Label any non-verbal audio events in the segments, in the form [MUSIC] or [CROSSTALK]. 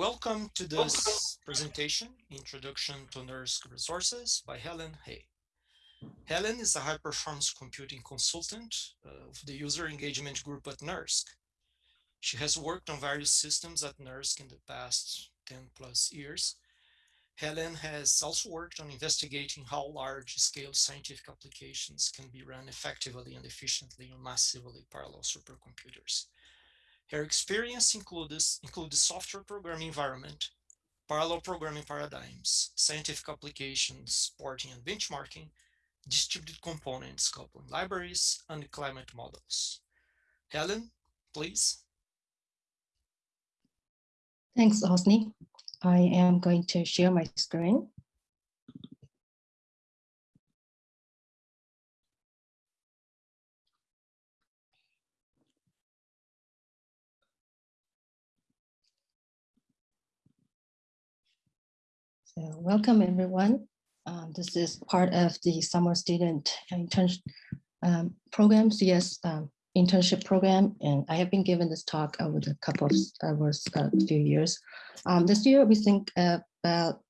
Welcome to this presentation, Introduction to NERSC Resources by Helen He. Helen is a high-performance computing consultant uh, of the user engagement group at NERSC. She has worked on various systems at NERSC in the past 10 plus years. Helen has also worked on investigating how large-scale scientific applications can be run effectively and efficiently on massively parallel supercomputers. Her experience includes, includes software programming environment, parallel programming paradigms, scientific applications, porting and benchmarking, distributed components, coupling libraries, and climate models. Helen, please. Thanks, Osni. I am going to share my screen. So welcome everyone. Um, this is part of the summer student internship um, program, CS um, internship program, and I have been given this talk over the couple of over a few years. Um, this year, we think about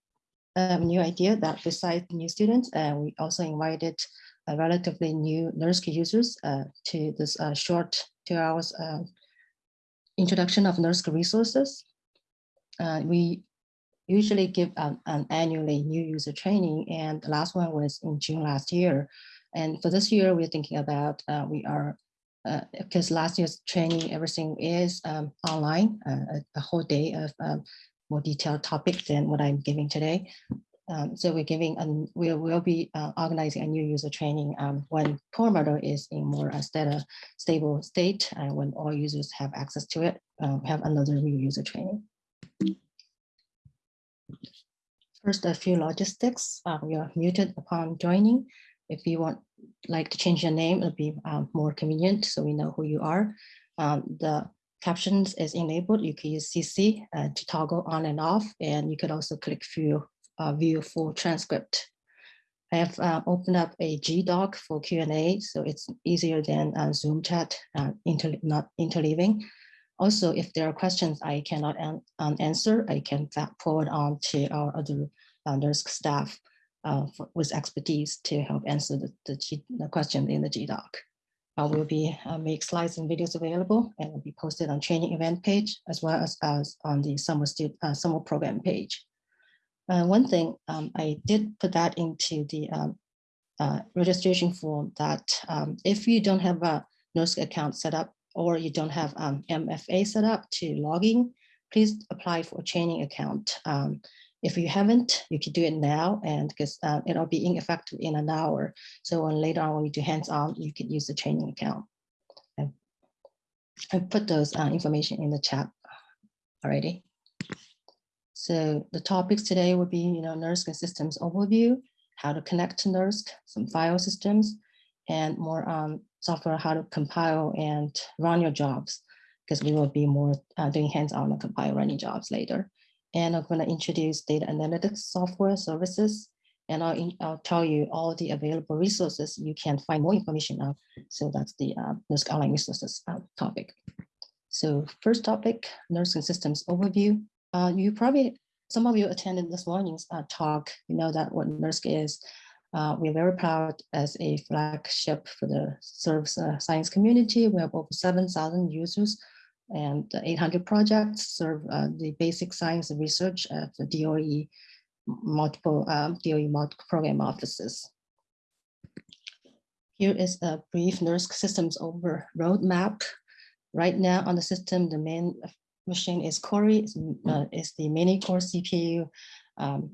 a new idea that besides new students, uh, we also invited a relatively new NERSC users uh, to this uh, short two hours uh, introduction of NERSC resources. Uh, we usually give an, an annually new user training and the last one was in June last year. And for this year, we're thinking about, uh, we are, uh, because last year's training, everything is um, online, uh, a, whole day of um, more detailed topics than what I'm giving today. Um, so we're giving, and we will be uh, organizing a new user training um, when Perlmutter is in more a stable, state and when all users have access to it, um, have another new user training. First, a few logistics. Uh, you are muted upon joining. If you want like to change your name, it'll be um, more convenient so we know who you are. Um, the captions is enabled. You can use CC uh, to toggle on and off, and you could also click view, uh, view full transcript. I have uh, opened up a G-Doc for Q&A, so it's easier than uh, Zoom chat, uh, inter not interleaving. Also, if there are questions I cannot an, um, answer, I can forward on to our other NERSC staff uh, for, with expertise to help answer the, the, G, the question in the GDoc. I will be uh, make slides and videos available and will be posted on training event page as well as, as on the summer, student, uh, summer program page. Uh, one thing um, I did put that into the um, uh, registration form that um, if you don't have a NERSC account set up or you don't have um, MFA set up to log in, please apply for a training account. Um, if you haven't, you can do it now and because uh, it'll be ineffective in an hour. So when later on when you do hands-on, you can use the training account. I put those uh, information in the chat already. So the topics today would be, you know, NERSC systems overview, how to connect to NERSC, some file systems, and more um, software, how to compile and run your jobs, because we will be more uh, doing hands-on and compile running jobs later. And I'm going to introduce data analytics software services, and I'll, in, I'll tell you all the available resources you can find more information on. So that's the uh, NERSC online resources uh, topic. So first topic, NERSC systems overview. Uh, you probably, some of you attended this morning's uh, talk, you know that what NERSC is. Uh, we're very proud as a flagship for the service uh, science community. We have over 7,000 users and 800 projects serve uh, the basic science research at the DOE multiple um, DOE multiple program offices. Here is a brief NERSC systems over roadmap. Right now on the system, the main machine is Cori, is, uh, the mini core CPU um,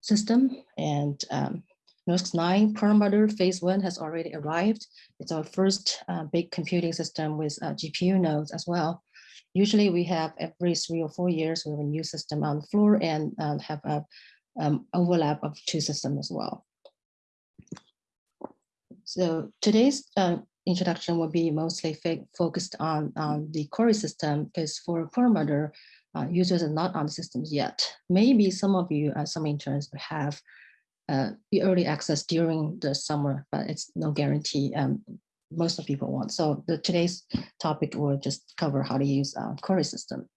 system, and um, NERSC 9 Perlmutter phase one has already arrived. It's our first uh, big computing system with uh, GPU nodes as well. Usually we have every three or four years, we have a new system on the floor and um, have a um, overlap of two systems as well. So today's uh, introduction will be mostly focused on, on the Cori system because for Perlmutter, uh, users are not on the systems yet. Maybe some of you, uh, some interns have uh, the early access during the summer, but it's no guarantee um, most of people want. So the, today's topic will just cover how to use uh, Cori system.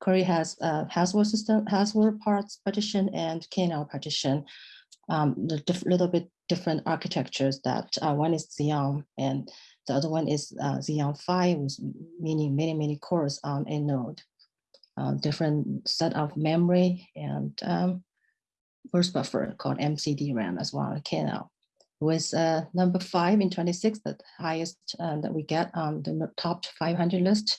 Cori has a Haswell system, Haswell parts partition and KNL partition. Um, the little bit different architectures that uh, one is Xeon and the other one is uh, Xeon Phi with many, many, many cores on a node. Uh, different set of memory and um, burst buffer called MCD RAM as well, KNL. With uh, number five in 26, the highest uh, that we get on the top 500 list.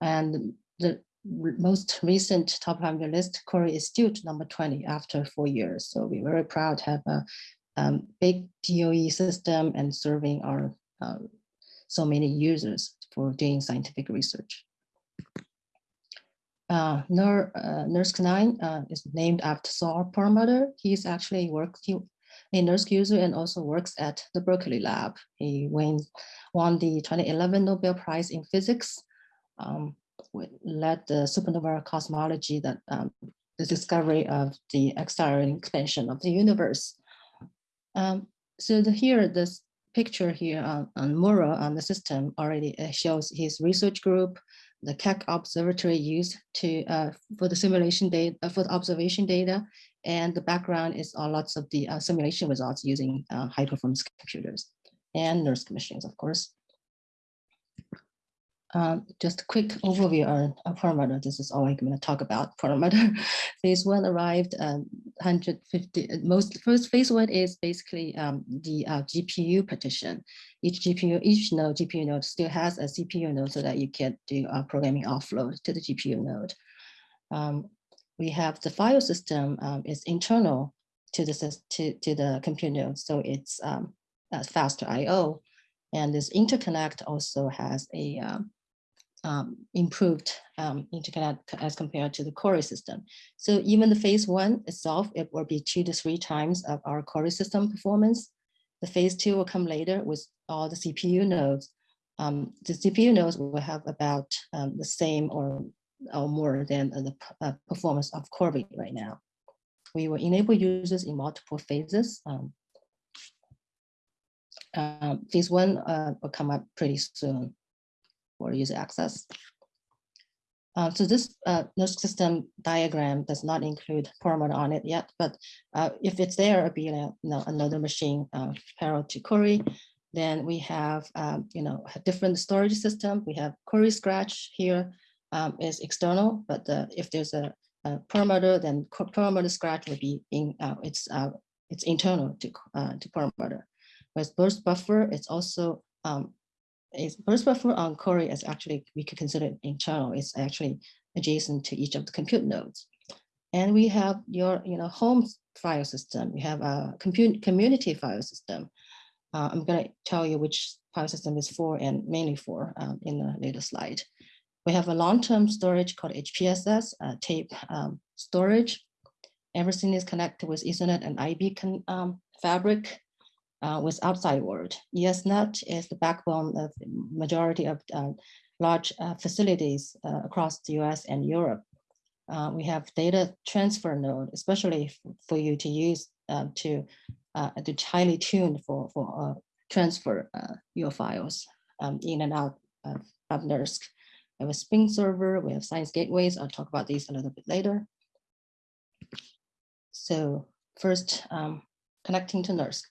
And the most recent top 500 list, Cori is still number 20 after four years. So we're very proud to have a um, big DOE system and serving our um, so many users for doing scientific research. Uh, uh, NERSC 9 uh, is named after Saul Perlmutter. He's actually worked he, a NERSC user and also works at the Berkeley lab. He won, won the 2011 Nobel Prize in Physics, um, led the supernova cosmology that um, the discovery of the accelerating expansion of the universe. Um, so the, here, this picture here on, on Mura on the system already uh, shows his research group, the Keck Observatory used to uh, for the simulation data uh, for the observation data, and the background is all lots of the uh, simulation results using uh, high performance computers and NERSC machines, of course. Um, just a quick overview on, Perlmutter. This is all I'm going to talk about. Perlmutter [LAUGHS] phase one arrived um, 150. uh, Most first phase one is basically um, the uh, GPU partition. Each GPU, each node GPU node still has a CPU node so that you can do uh, programming offload to the GPU node. Um, we have the file system um, is internal to the to, to the compute node, so it's um, faster I/O. And this interconnect also has a um, improved um, interconnect as compared to the Cori system. So even the phase one itself, it will be two to three times of our Cori system performance. The phase two will come later with all the CPU nodes. Um, the CPU nodes will have about um, the same or, or more than the uh, performance of Cori right now. We will enable users in multiple phases. Um, um, phase one uh, will come up pretty soon for user access. Uh, so this uh, NERSC system diagram does not include Perlmutter on it yet, but uh, if it's there, it'll be you know, another machine uh, parallel to Cori. Then we have, um, you know, a different storage system. We have Cori Scratch here um, is external, but uh, if there's a, a Perlmutter, then Perlmutter Scratch will be in, uh, it's, uh, it's internal to, uh, to Perlmutter. With burst buffer, it's also um, is burst buffer on Cori is actually, we could consider it internal. It's actually adjacent to each of the compute nodes. And we have your, you know, home file system. You have a compute community file system. Uh, I'm going to tell you which file system is for and mainly for um, in the later slide. We have a long-term storage called HPSS, uh, tape um, storage. Everything is connected with Ethernet and IB um, fabric uh, with outside world. ESNet is the backbone of the majority of uh, large uh, facilities uh, across the US and Europe. Uh, we have data transfer node, especially for you to use to, to highly tuned for, for transfer your files um, in and out of, of NERSC. We have a Spring server, we have science gateways. I'll talk about these a little bit later. So first, um, connecting to NERSC.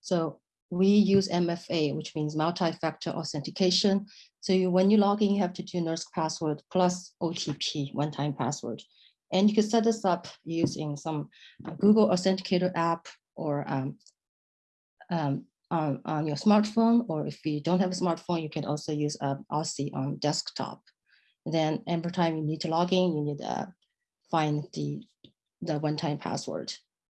So we use MFA, which means multi-factor authentication. So you, when you log in, you have to do NERSC password plus OTP, one-time password. And you can set this up using some Google Authenticator app or um, um, on, on your smartphone, or if you don't have a smartphone, you can also use uh, Authy on desktop. Then every time you need to log in, you need to find the, the one-time password.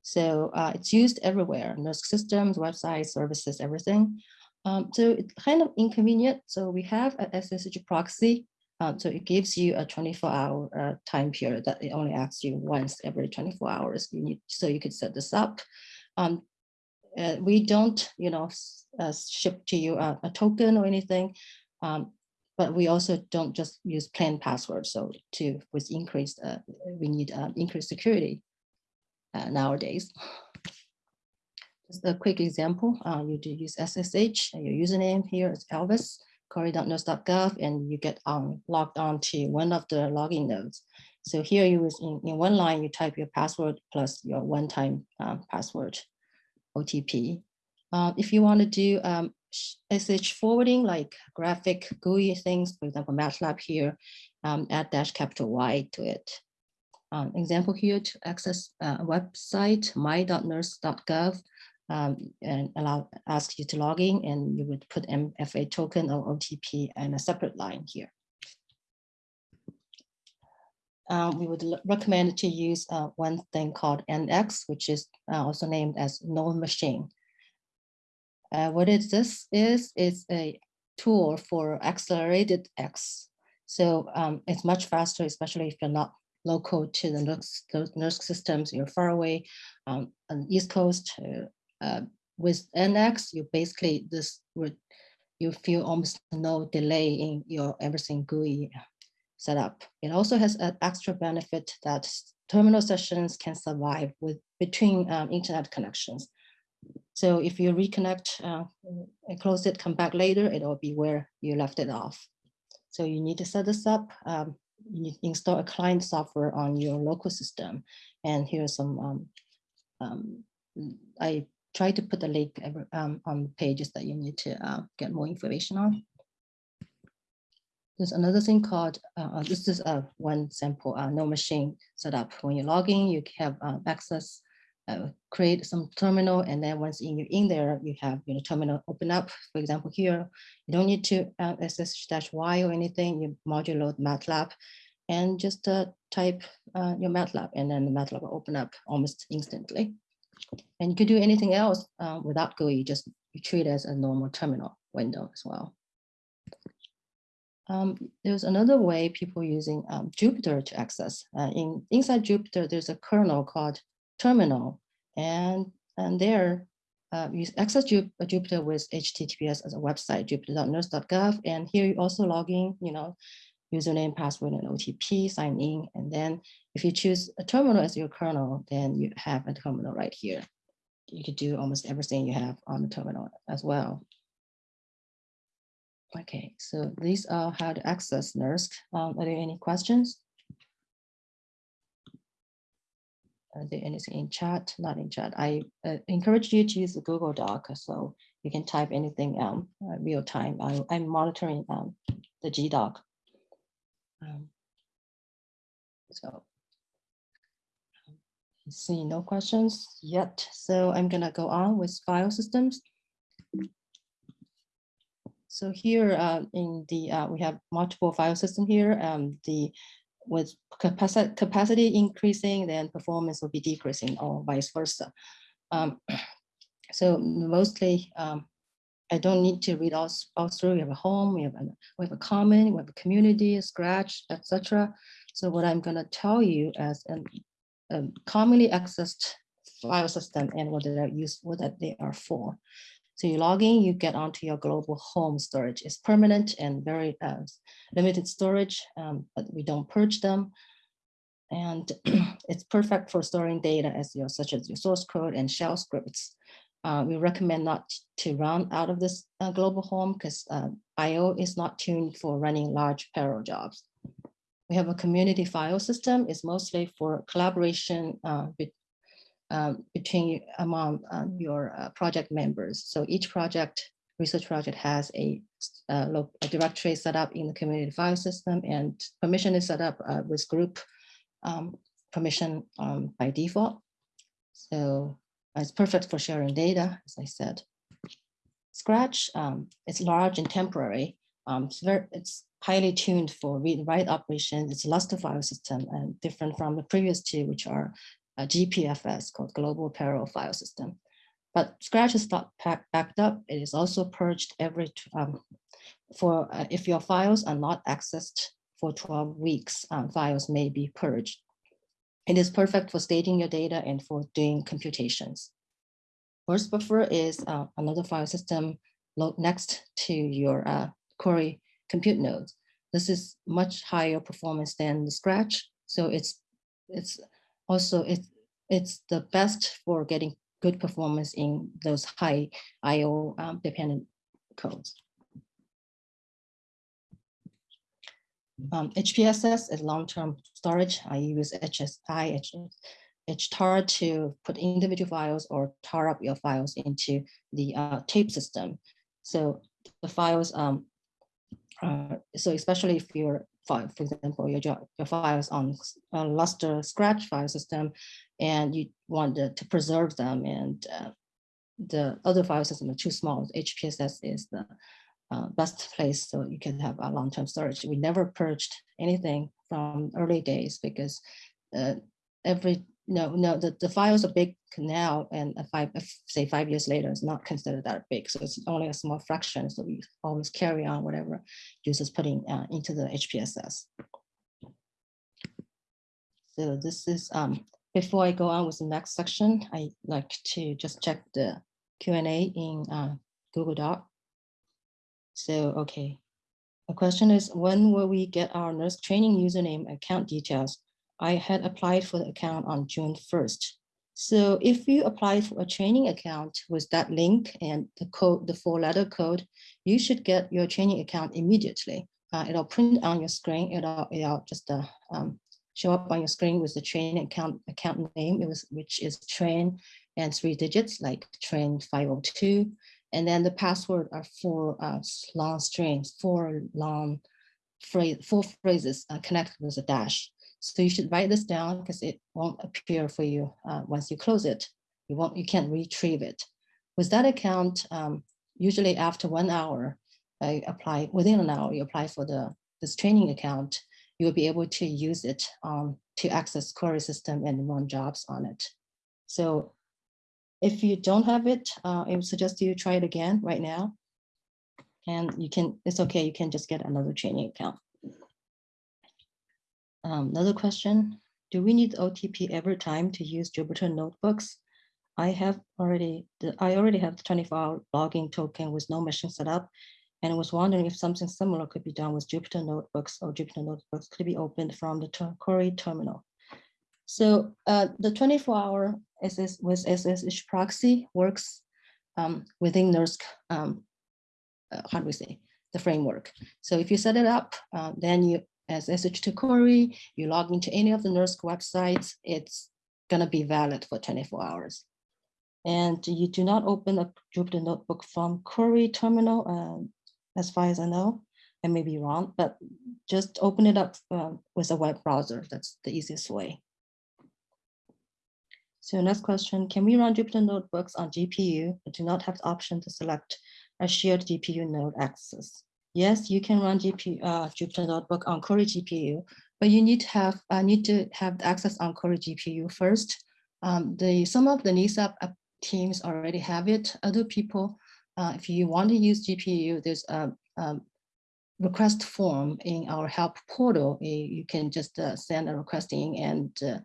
So uh, it's used everywhere, NERSC systems, websites, services, everything. Um, so it's kind of inconvenient. So we have a SSH proxy. um, so it gives you a 24 hour uh, time period that it only asks you once every 24 hours. You need, so you could set this up. Um, uh, we don't, you know, uh, ship to you a, a token or anything. Um, but we also don't just use plain passwords. So to with increased, uh, we need uh, increased security uh, nowadays. Just a quick example, uh, you do use SSH, and your username here is Elvis. cori.nersc.gov and you get um, logged on to one of the login nodes. So here you was in, in one line, you type your password plus your one-time um, password OTP. Uh, if you want to do um, forwarding, like graphic GUI things, for example, MATLAB here, um, add dash capital Y to it. Um, example here to access a website, my.nersc.gov, um, and allow ask you to log in and you would put MFA token or OTP and a separate line here. Uh, we would recommend to use uh, one thing called NX, which is uh, also named as NoMachine. Uh, what is this is, is a tool for accelerated X. So um, it's much faster, especially if you're not local to the NERSC systems, you're far away um, on the East Coast. Uh, with NX, you basically, this would, you feel almost no delay in your everything GUI setup. It also has an extra benefit that terminal sessions can survive with between um, internet connections. So if you reconnect uh, and close it, come back later, it'll be where you left it off. So you need to set this up. Um, you install a client software on your local system. And here's some, um, um, I try to put the link um, on pages that you need to uh, get more information on. There's another thing called, uh, uh this is uh, one sample, uh, NoMachine setup. When you log in, you have uh, access, uh, create some terminal, and then once in, you're in there, you have you know, terminal open up. For example, here, you don't need to uh, dash y or anything, you module load MATLAB, and just uh, type uh, your MATLAB, and then the MATLAB will open up almost instantly. And you could do anything else uh, without GUI, just you treat it as a normal terminal window as well. Um, there's another way people using um, Jupyter to access. Uh, in inside Jupyter, there's a kernel called terminal, and and there uh, you access Ju Jupyter with HTTPS as a website, jupyter.nersc.gov, and here you also log in, you know, username, password, and OTP, sign in, and then if you choose a terminal as your kernel, then you have a terminal right here. You could do almost everything you have on the terminal as well. Okay, so these are how to access NERSC. Um, are there any questions? Are there anything in chat? Not in chat. I uh, encourage you to use the Google Doc so you can type anything um, uh, real time. I, am monitoring um, the GDoc. Um, so see no questions yet. So I'm gonna go on with file systems. So here uh, in the, uh, we have multiple file system here. Um, the with capacity, capacity increasing, then performance will be decreasing or vice versa. Um, [CLEARS THROAT] so mostly, um, I don't need to read all, all through. We have a home, we have a, we have a common, we have a community, a scratch, etc. So what I'm gonna tell you as a, a commonly accessed file system and what they are used, what that they are for. So you log in, you get onto your global home storage. It's permanent and very uh, limited storage, um, but we don't purge them. And [CLEARS THROAT] it's perfect for storing data as your, such as your source code and shell scripts. Uh, we recommend not to run out of this uh, global home because uh, IO is not tuned for running large parallel jobs. We have a community file system. It's mostly for collaboration uh, um, between among uh, your uh, project members. So each project, research project has a, uh, a, directory set up in the community file system and permission is set up uh, with group um, permission um, by default. So it's perfect for sharing data, as I said. Scratch, um, it's large and temporary. Um, it's, very, it's highly tuned for read-write operations. It's a Lustre file system and different from the previous two, which are a GPFS called Global Parallel File System. But Scratch is not backed up. It is also purged every, um, for uh, if your files are not accessed for 12 weeks, um, files may be purged. It is perfect for staging your data and for doing computations. Burst Buffer is uh, another file system next to your uh, Cori compute nodes. This is much higher performance than the Scratch, so it's it's also it's it's the best for getting good performance in those high IO um, dependent codes. Um, HPSS is long-term storage. I use HSI, HTAR to put individual files or tar up your files into the uh, tape system. So the files, um, uh, so especially if you're, for example, your, your files on a Lustre Scratch file system, and you want to, to preserve them, and uh, the other file system are too small, HPSS is the uh, best place so you can have a long-term storage. We never purged anything from early days because uh, every no no the, the file is a big now and five say five years later it's not considered that big so it's only a small fraction so we always carry on whatever users putting uh, into the HPSS. So this is um before I go on with the next section I like to just check the Q&A in uh, Google Doc. So, okay. The question is, when will we get our NERSC training username account details? I had applied for the account on June 1st. So if you apply for a training account with that link and the code, the four letter code, you should get your training account immediately. Uh, it'll print on your screen. It'll, it'll just uh, um, show up on your screen with the training account account name, it was, which is train and three digits like train 502. And then the password are four uh, long strings, four long phrase, four phrases uh, connected with a dash. So you should write this down because it won't appear for you uh, once you close it. You won't, you can't retrieve it. With that account, um, usually after one hour, I apply within an hour, you apply for the this training account, you will be able to use it um, to access Cori system and run jobs on it. So if you don't have it, uh, I would suggest you try it again right now. And you can, it's okay, you can just get another training account. Um, another question, do we need OTP every time to use Jupyter notebooks? I have already, I already have the 24 hour logging token with NoMachine set up and I was wondering if something similar could be done with Jupyter notebooks or Jupyter notebooks could be opened from the Cori terminal. So uh, the 24 hour SS with SSH proxy works um, within NERSC, um, uh, how do we say, the framework. So if you set it up, uh, then you SSH to Cori, you log into any of the NERSC websites, it's gonna be valid for 24 hours. And you do not open a Jupyter notebook from Cori terminal, um, as far as I know. I may be wrong, but just open it up uh, with a web browser. That's the easiest way. So next question, can we run Jupyter notebooks on GPU but do not have the option to select a shared GPU node access? Yes, you can run GPU, uh, Jupyter notebook on Cori GPU, but you need to have uh, need to have access on Cori GPU first. Um, the some of the NESAP teams already have it. Other people, uh, if you want to use GPU, there's a, a request form in our help portal. You can just uh, send a request in and uh,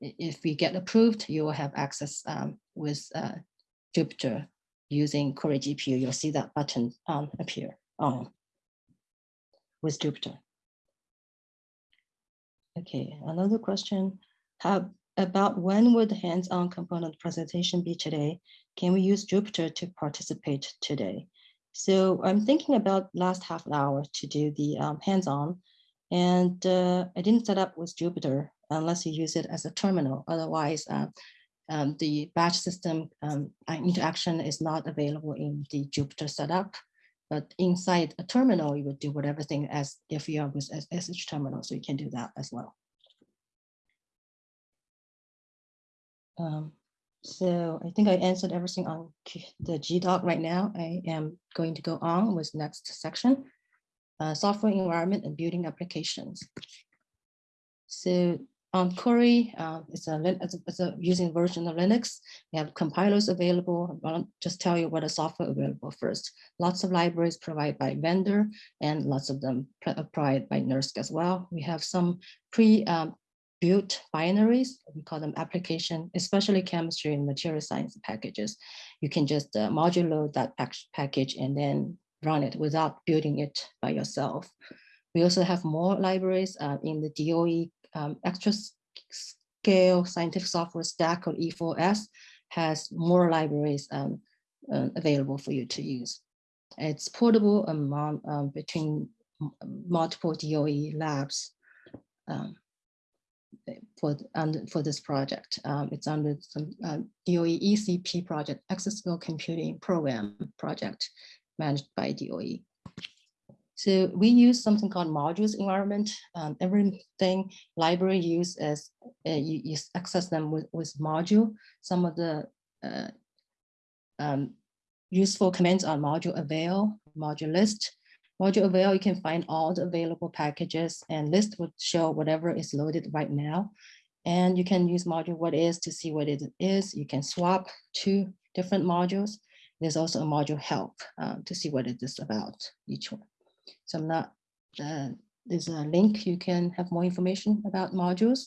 if we get approved, you will have access um, with uh, Jupyter using Cori GPU. You'll see that button um, appear on with Jupyter. Okay, another question. How about when would hands-on component presentation be today? Can we use Jupyter to participate today? So I'm thinking about last half an hour to do the um, hands-on and uh, I didn't set up with Jupyter unless you use it as a terminal. Otherwise, uh, um, the batch system um, interaction is not available in the Jupyter setup. But inside a terminal, you would do whatever thing as if you are with SH terminal, so you can do that as well. Um, so I think I answered everything on the GDoc right now. I am going to go on with next section, uh, software environment and building applications. So on Cori, uh, it's, a, a, using version of Linux. We have compilers available. I'll just tell you what a software available first. Lots of libraries provided by vendor and lots of them uh, provided by NERSC as well. We have some pre-built um, binaries. We call them application, especially chemistry and material science packages. You can just uh, module load that package and then run it without building it by yourself. We also have more libraries uh, in the DOE um, extra scale scientific software stack called E4S has more libraries um, uh, available for you to use. It's portable among um, between multiple DOE labs um, for, for this project. Um, It's under some uh, DOE ECP project, Exascale Computing Program project managed by DOE. So we use something called modules environment. Um, everything library use as uh, you, you access them with, with module. Some of the uh, um, useful commands are module avail, module list. Module avail, you can find all the available packages and list would show whatever is loaded right now. And you can use module what is to see what it is. You can swap two different modules. There's also a module help uh, to see what it is about each one. So I'm not, uh, there's a link, you can have more information about modules.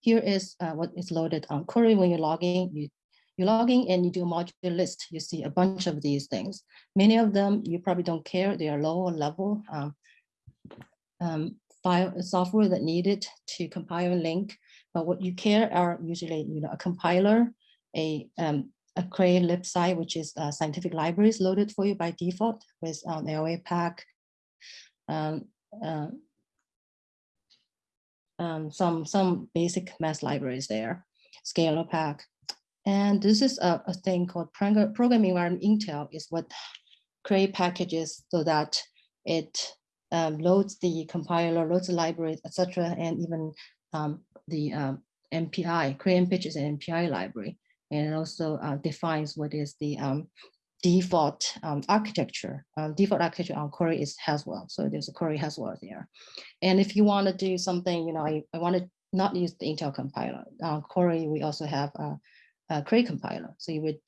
Here is uh, what is loaded on Cori when you're logging. You, you log in and you do a module list. You see a bunch of these things. Many of them you probably don't care. They are lower level um, um, file software that needed to compile and link. But what you care are usually you know a compiler, a um, a Cray libsci, which is uh, scientific libraries loaded for you by default with um, LAPACK, um, uh, um, some some basic math libraries there, ScaLAPACK. And this is a, a thing called program programming environment Intel is what Cray packages so that it um, loads the compiler, loads the libraries, etc., and even um, the um, MPI, Cray MPICH is an MPI library, and it also uh, defines what is the um, default um, architecture. Um, default architecture on Cori is Haswell, so there's a Cori Haswell there. And if you want to do something, you know, I, I want to not use the Intel compiler. On Cori, we also have a, a Cray compiler. So you would,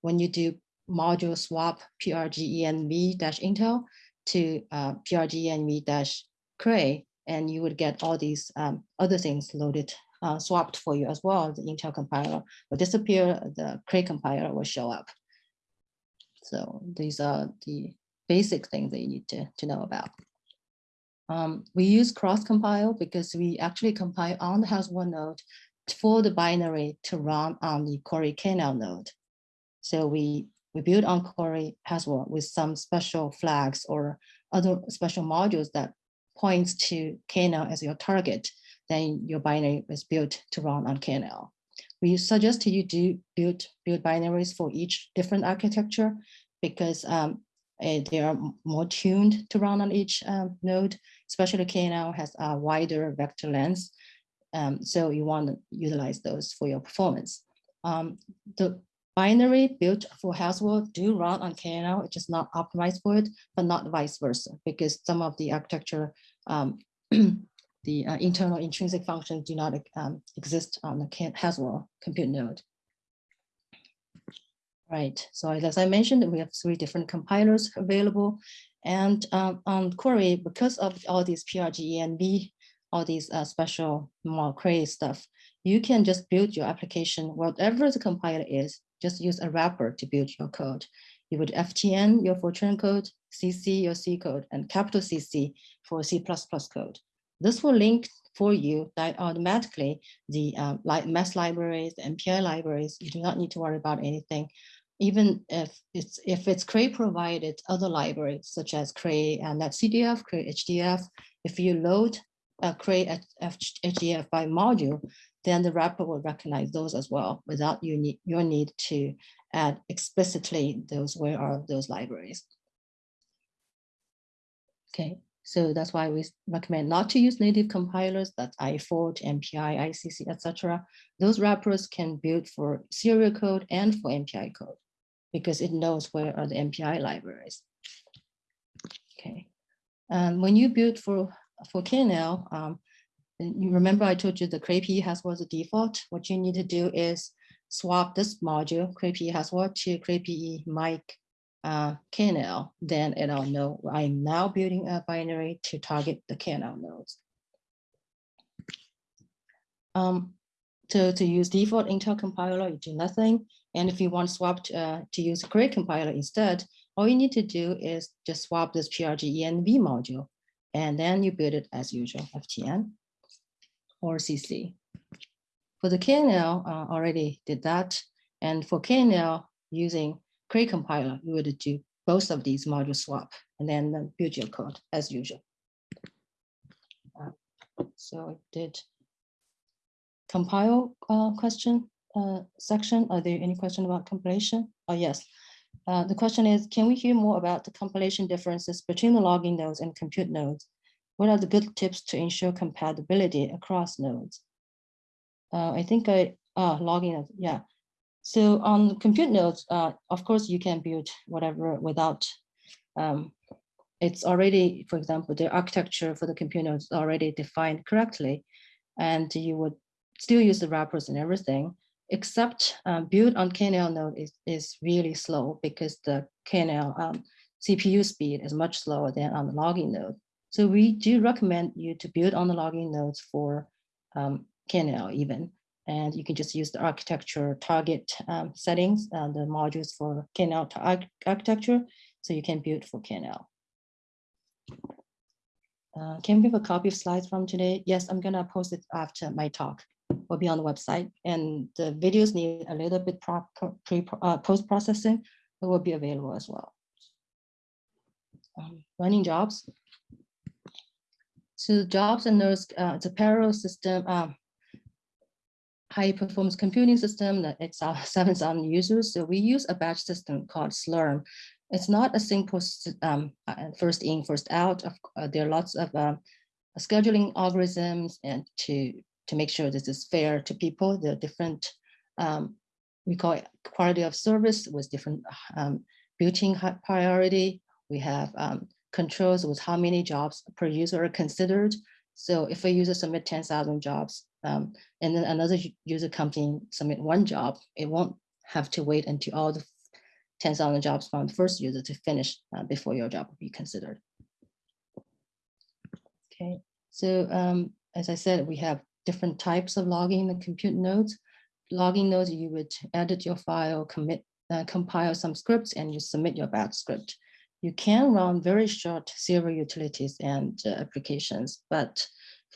when you do module swap prgenv-intel to uh, prgenv dash Cray, and you would get all these um, other things loaded, uh, swapped for you as well. The Intel compiler will disappear, the Cray compiler will show up. So these are the basic things that you need to, to know about. Um, we use cross compile because we actually compile on the Haswell node for the binary to run on the Cori kernel node. So we, we build on Cori Haswell with some special flags or other special modules that points to kernel as your target. Then your binary is built to run on KNL. We suggest you do build build binaries for each different architecture because um, eh, they are more tuned to run on each um, node, especially KNL has a wider vector length. Um, so you want to utilize those for your performance. Um, the binary built for Haswell do run on KNL, it's just not optimized for it, but not vice versa, because some of the architecture, um, [CLEARS THROAT] the uh, internal intrinsic functions do not um, exist on the Haswell compute node. Right, so as I mentioned, we have three different compilers available. And um, on Cori, because of all these PRGENV, all these uh, special more Cray stuff, you can just build your application, whatever the compiler is, just use a wrapper to build your code. You would FTN your Fortran code, CC your C code, and capital CC for C++ code. This will link for you that automatically the uh, math libraries, the MPI libraries. You do not need to worry about anything. Even if it's if it's Cray provided other libraries such as Cray and NetCDF, Cray HDF, if you load a Cray HDF by module, then the wrapper will recognize those as well without you need your need to add explicitly those where are those libraries. Okay, so that's why we recommend not to use native compilers, that's ifort, MPI, ICC, etc. Those wrappers can build for serial code and for MPI code because it knows where are the MPI libraries. Okay, and when you build for for KNL, um, you remember I told you the CrayP has was the default. What you need to do is swap this module, CrayP has what to CrayPE mic uh, KNL, then it'll know I'm now building a binary to target the KNL nodes. Um, to, to use default Intel compiler, you do nothing. And if you want swap to, uh, to use Cray compiler instead, all you need to do is just swap this PRGENV module, and then you build it as usual, FTN or CC. For the KNL, uh, already did that. And for KNL, using Cray compiler, you would do both of these module swap and then uh, build your code as usual. Uh, So I did compile uh, question uh, section. Are there any question about compilation? Oh, yes. Uh, The question is, can we hear more about the compilation differences between the logging nodes and compute nodes? What are the good tips to ensure compatibility across nodes? Uh, I think I, ah, logging, yeah. So on compute nodes, uh, of course, you can build whatever without, um, it's already, for example, the architecture for the compute nodes is already defined correctly. And you would still use the wrappers and everything, except um, build on KNL node is, is really slow because the KNL um, CPU speed is much slower than on the logging node. So we do recommend you to build on the logging nodes for um, KNL even. And you can just use the architecture target um, settings, uh, the modules for KNL arch architecture, so you can build for KNL. Uh, can we have a copy of slides from today? Yes, I'm gonna post it after my talk. Will be on the website, and the videos need a little bit pre uh, post processing, but will be available as well. Um, running jobs. So jobs and NERSC, uh, it's a parallel system, um, high performance computing system that it's uh, [LAUGHS] 7,000 users. So we use a batch system called Slurm. It's not a simple um, uh, first in, first out. Uh, there are lots of uh, scheduling algorithms and to, to make sure this is fair to people, the different, um, we call it quality of service with different um, built-in priority. We have um, controls with how many jobs per user are considered. So if a user submit 10,000 jobs um, and then another user comes in submit one job, it won't have to wait until all the 10,000 jobs from the first user to finish uh, before your job will be considered. Okay, so um, as I said, we have different types of logging in the compute nodes. Logging nodes, you would edit your file, commit, uh, compile some scripts, and you submit your batch script. You can run very short serial utilities and uh, applications, but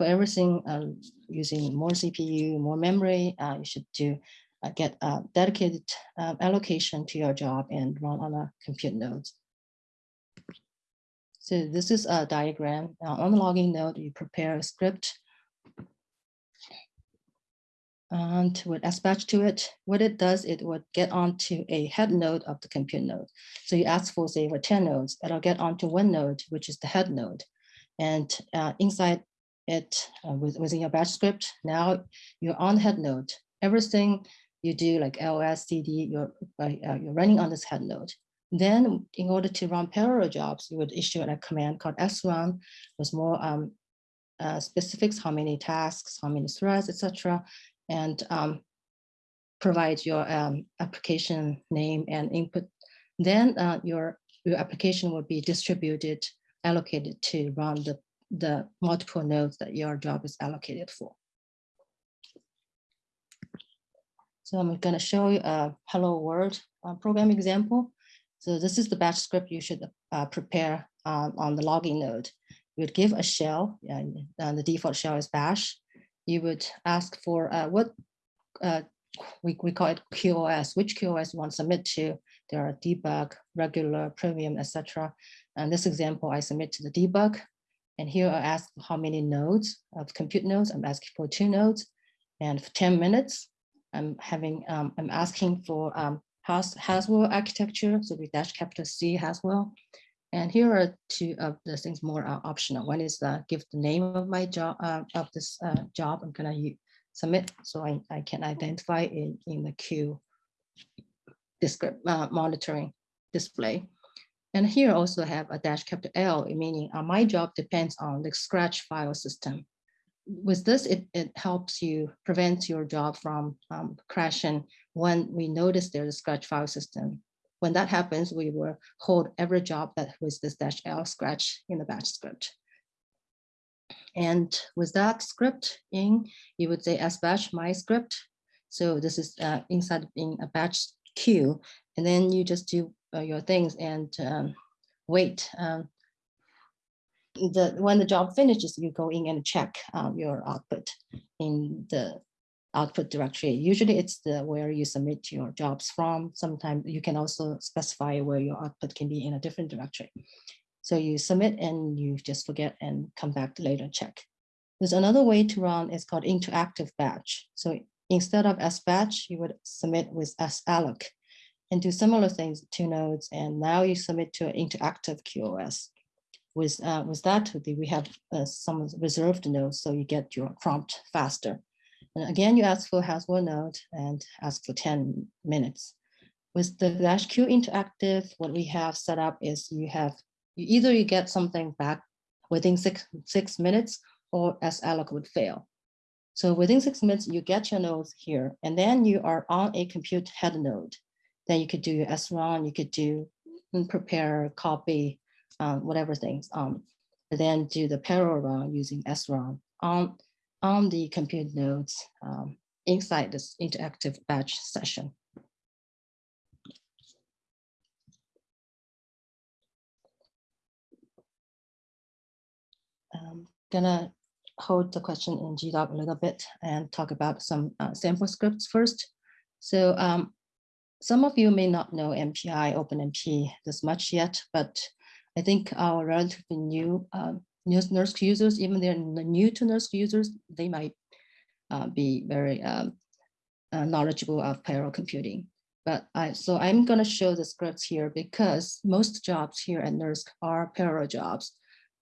for everything uh, using more CPU, more memory, uh, you should do uh, get a dedicated um, allocation to your job and run on a compute node. So this is a diagram. on the logging node, you prepare a script and would dispatch to it. What it does, it would get onto a head node of the compute node. So you ask for, say, for 10 nodes, it'll get onto one node, which is the head node. And uh, inside it, uh, with, within your batch script, now you're on head node. Everything you do like LS, CD, you're, uh, you're running on this head node. Then in order to run parallel jobs, you would issue a command called srun with more um, uh, specifics, how many tasks, how many threads, etc and um, provide your um, application name and input. Then uh, your, your application will be distributed, allocated to run the, the multiple nodes that your job is allocated for. So I'm going to show you a hello world uh, program example. So this is the batch script you should uh, prepare um, on the logging node. You would give a shell, and, and the default shell is bash you would ask for uh, what uh, we, we call it QoS, which QoS you want to submit to. There are debug, regular, premium, etc. And this example, I submit to the debug. And here I ask how many nodes of compute nodes. I'm asking for two nodes. And for 10 minutes, I'm having, um, I'm asking for um, Haswell architecture. So we dash capital C Haswell. And here are two of the things more optional. One is uh, give the name of my job uh, of this uh, job I'm gonna submit so I, I can identify it in the queue descript, uh, monitoring display. And here also have a dash capital L, meaning uh, my job depends on the scratch file system. With this, it, it helps you prevent your job from um, crashing when we notice there's a scratch file system when that happens, we will hold every job that with this dash L scratch in the batch script. And with that script in, you would say sbatch my script. So this is uh, inside in a batch queue, and then you just do uh, your things and um, wait. Um, the when the job finishes, you go in and check um, your output in the output directory. Usually it's the where you submit your jobs from. Sometimes you can also specify where your output can be in a different directory. So you submit and you just forget and come back later check. There's another way to run, it's called interactive batch. So instead of sbatch, you would submit with salloc and do similar things to nodes. And now you submit to an interactive QoS. With, uh, with that, we have uh, some reserved nodes, so you get your prompt faster. And again, you ask for has one node and ask for 10 minutes. With the dash Q interactive, what we have set up is you have, you either you get something back within six, six minutes or salloc would fail. So within six minutes, you get your nodes here, and then you are on a compute head node. Then you could do your srun, you could do prepare, copy, um, whatever things. Um, then do the parallel run using srun on on the compute nodes um, inside this interactive batch session. I'm gonna hold the question in GDoc a little bit and talk about some uh, sample scripts first. So um, some of you may not know MPI, OpenMP this much yet, but I think our relatively new um, NERSC users, even they're new to NERSC users, they might uh, be very um, uh, knowledgeable of parallel computing. But I, so I'm going to show the scripts here because most jobs here at NERSC are parallel jobs.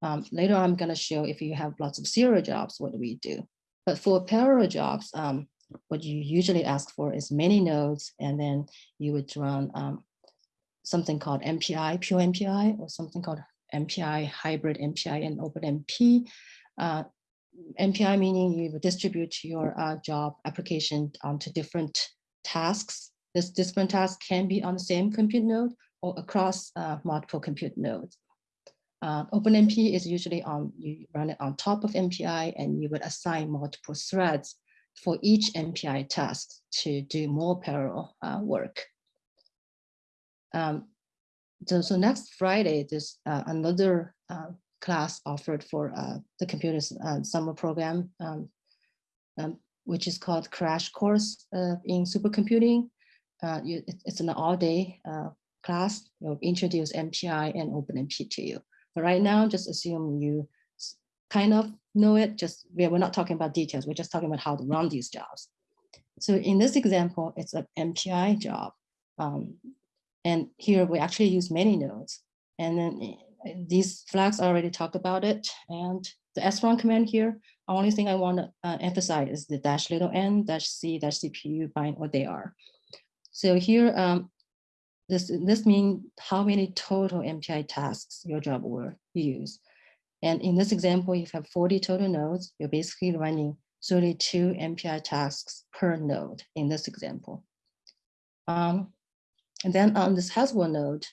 Um, later, I'm going to show if you have lots of serial jobs, what do we do? But for parallel jobs, um, what you usually ask for is many nodes, and then you would run um, something called MPI, pure MPI, or something called MPI, hybrid MPI, and OpenMP. Uh, MPI meaning you distribute your uh, job application onto different tasks. This different task can be on the same compute node or across uh, multiple compute nodes. Uh, OpenMP is usually on, you run it on top of MPI and you would assign multiple threads for each MPI task to do more parallel uh, work. Um, so, so next Friday, there's uh, another uh, class offered for uh, the computer uh, summer program, um, um, which is called Crash Course in Supercomputing. You, it's an all-day class. You'll introduce MPI and OpenMP to you. But right now, just assume you kind of know it. Just we're not talking about details. We're just talking about how to run these jobs. So in this example, it's an MPI job. Um, and here we actually use many nodes. And then eh, these flags already talked about it. And the srun command here, only thing I want to uh, emphasize is the dash little n dash c dash cpu bind what they are. So here, um, this, this means how many total MPI tasks your job will use. And in this example, if you have 40 total nodes, you're basically running 32 MPI tasks per node in this example. Um, and then on this Haswell node,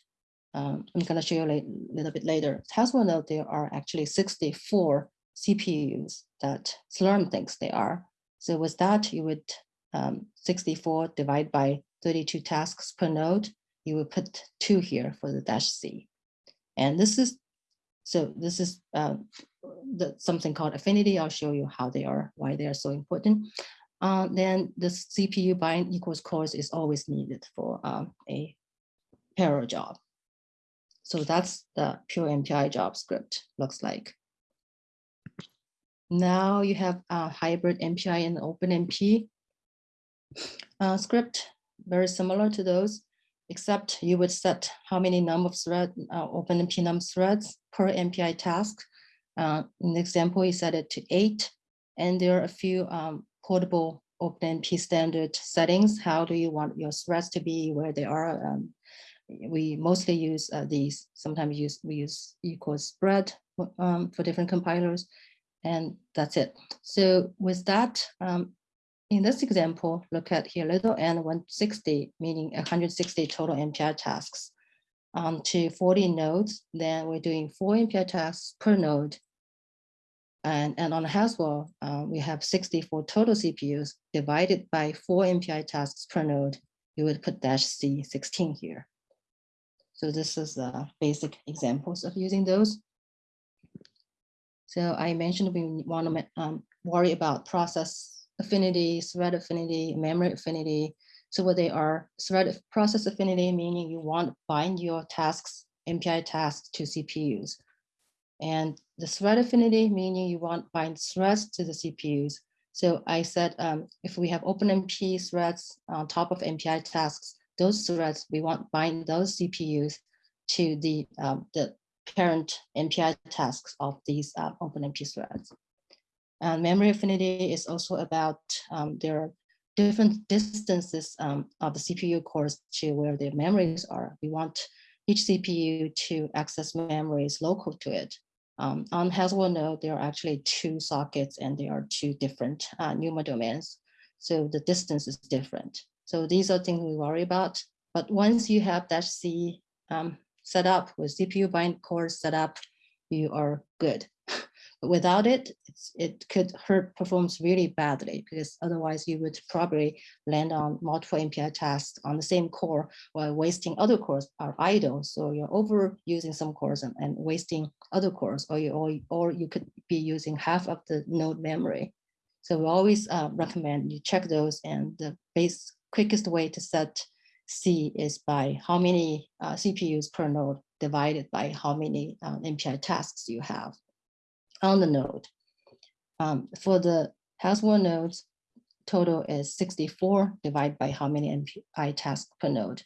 um, I'm going to show you a little bit later. Haswell node, there are actually 64 CPUs that Slurm thinks they are. So with that, you would um, 64 divided by 32 tasks per node, you will put two here for the dash C. And this is, so this is uh, the, something called affinity. I'll show you how they are, why they are so important uh, then the CPU bind equals cores is always needed for um, a parallel job. So that's the pure MPI job script looks like. Now you have a hybrid MPI and OpenMP uh, script, very similar to those, except you would set how many number of thread, uh, OpenMP number threads per MPI task. Uh, in the example, you set it to eight, and there are a few um, portable OpenMP standard settings. How do you want your threads to be, where they are? Um, we mostly use uh, these. Sometimes use we use equals spread um, for different compilers, and that's it. So with that, um, in this example, look at here, little n 160, meaning 160 total MPI tasks um, to 40 nodes, then we're doing four MPI tasks per node and, and on Haswell, uh, we have 64 total CPUs divided by four MPI tasks per node. You would put dash C 16 here. So this is uh, basic examples of using those. So I mentioned we want to um, worry about process affinity, thread affinity, memory affinity. So what they are, thread process affinity, meaning you want to bind your tasks, MPI tasks to CPUs. And the thread affinity, meaning you want bind threads to the CPUs. So I said, um, if we have OpenMP threads on top of MPI tasks, those threads, we want bind those CPUs to the, um, the parent MPI tasks of these uh, OpenMP threads. And memory affinity is also about um, their different distances um, of the CPU cores to where their memories are. We want each CPU to access memories local to it. Um, on Haswell node, there are actually two sockets and there are two different uh, NUMA domains. So the distance is different. So these are things we worry about. But once you have dash C um, set up with CPU bind cores set up, you are good. Without it, it could hurt performance really badly because otherwise you would probably land on multiple MPI tasks on the same core while wasting other cores are idle. So you're overusing some cores and, and wasting other cores, or you or, or you could be using half of the node memory. So we always uh, recommend you check those and the base quickest way to set C is by how many uh, CPUs per node divided by how many uh, MPI tasks you have on the node. Um, for the Haswell nodes, total is 64 divided by how many MPI tasks per node.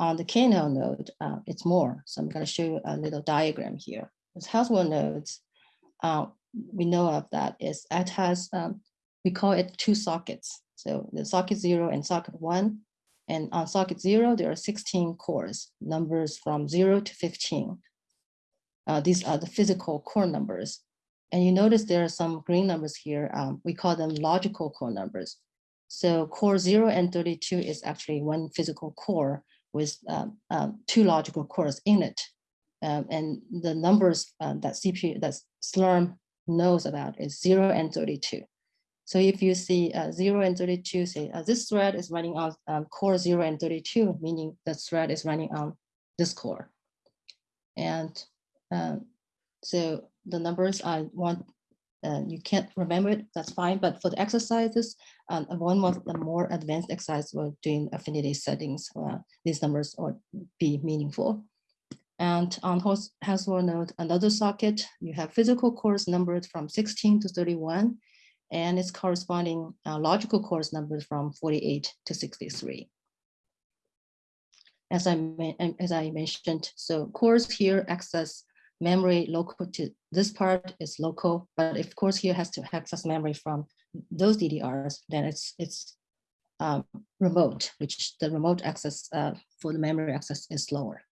On the KNL node, uh, it's more. So I'm going to show you a little diagram here. With Haswell nodes, uh, we know of that is it has, um, we call it two sockets. So the socket zero and socket one and on socket zero, there are 16 cores, numbers from zero to 15. Uh, these are the physical core numbers. And you notice there are some green numbers here. Um, we call them logical core numbers. So core zero and 32 is actually one physical core with um, um, two logical cores in it. Um, and the numbers uh, that CPU, that Slurm knows about is zero and 32. So if you see uh, 0 and 32, say uh, this thread is running on um, core 0 and 32, meaning the thread is running on this core. And so the numbers I want, uh, you can't remember it, that's fine. But for the exercises, um, one of the more advanced exercise we're doing affinity settings, uh, these numbers would be meaningful. And on Haswell node, another socket, you have physical cores numbered from 16 to 31 and its corresponding uh, logical cores numbers from 48 to 63. As I, as I mentioned, so cores here access memory local to this part is local, but if course here has to access memory from those DDRs, then it's it's um, remote, which the remote access uh, for the memory access is slower.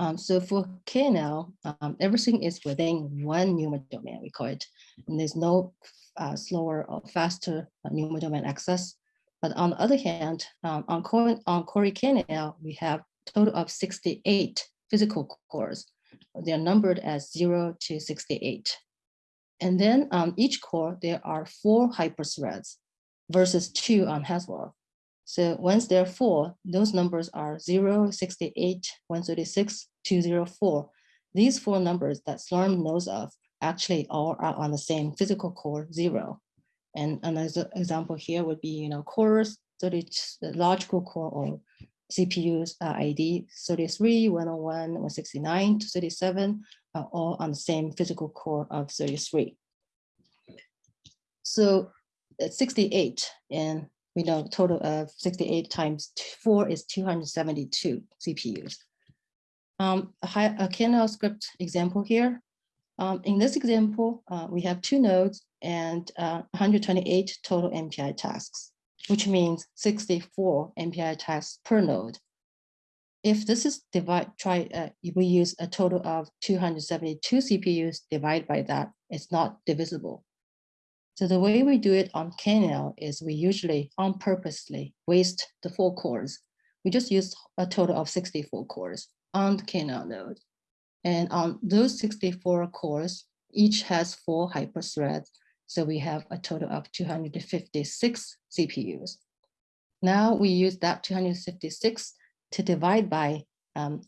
Um, so for KNL, um, everything is within one NUMA domain, we call it. And there's no uh, slower or faster uh, NUMA domain access. But on the other hand, um, on, Core, on Cori KNL, we have total of 68 physical cores. They're numbered as 0 to 68. And then on each core, there are four hyperthreads versus two on Haswell. So once there are four, those numbers are 0, 68, 136, 204. These four numbers that Slurm knows of actually all are on the same physical core zero. And another example here would be, you know, cores, 30, the logical core or CPUs uh, ID 33, 101, 169, 237 are all on the same physical core of 33. So 68 and we know total of 68 times four is 272 CPUs. Um, a, high, a KNL script example here. Um, in this example, uh, we have two nodes and uh, 128 total MPI tasks, which means 64 MPI tasks per node. If this is divide, try, uh, if we use a total of 272 CPUs, divided by that, it's not divisible. So the way we do it on KNL is we usually on purposely waste the four cores. We just use a total of 64 cores on the KNL node. And on those 64 cores, each has four hyperthreads. So we have a total of 256 CPUs. Now we use that 256 to divide by, um,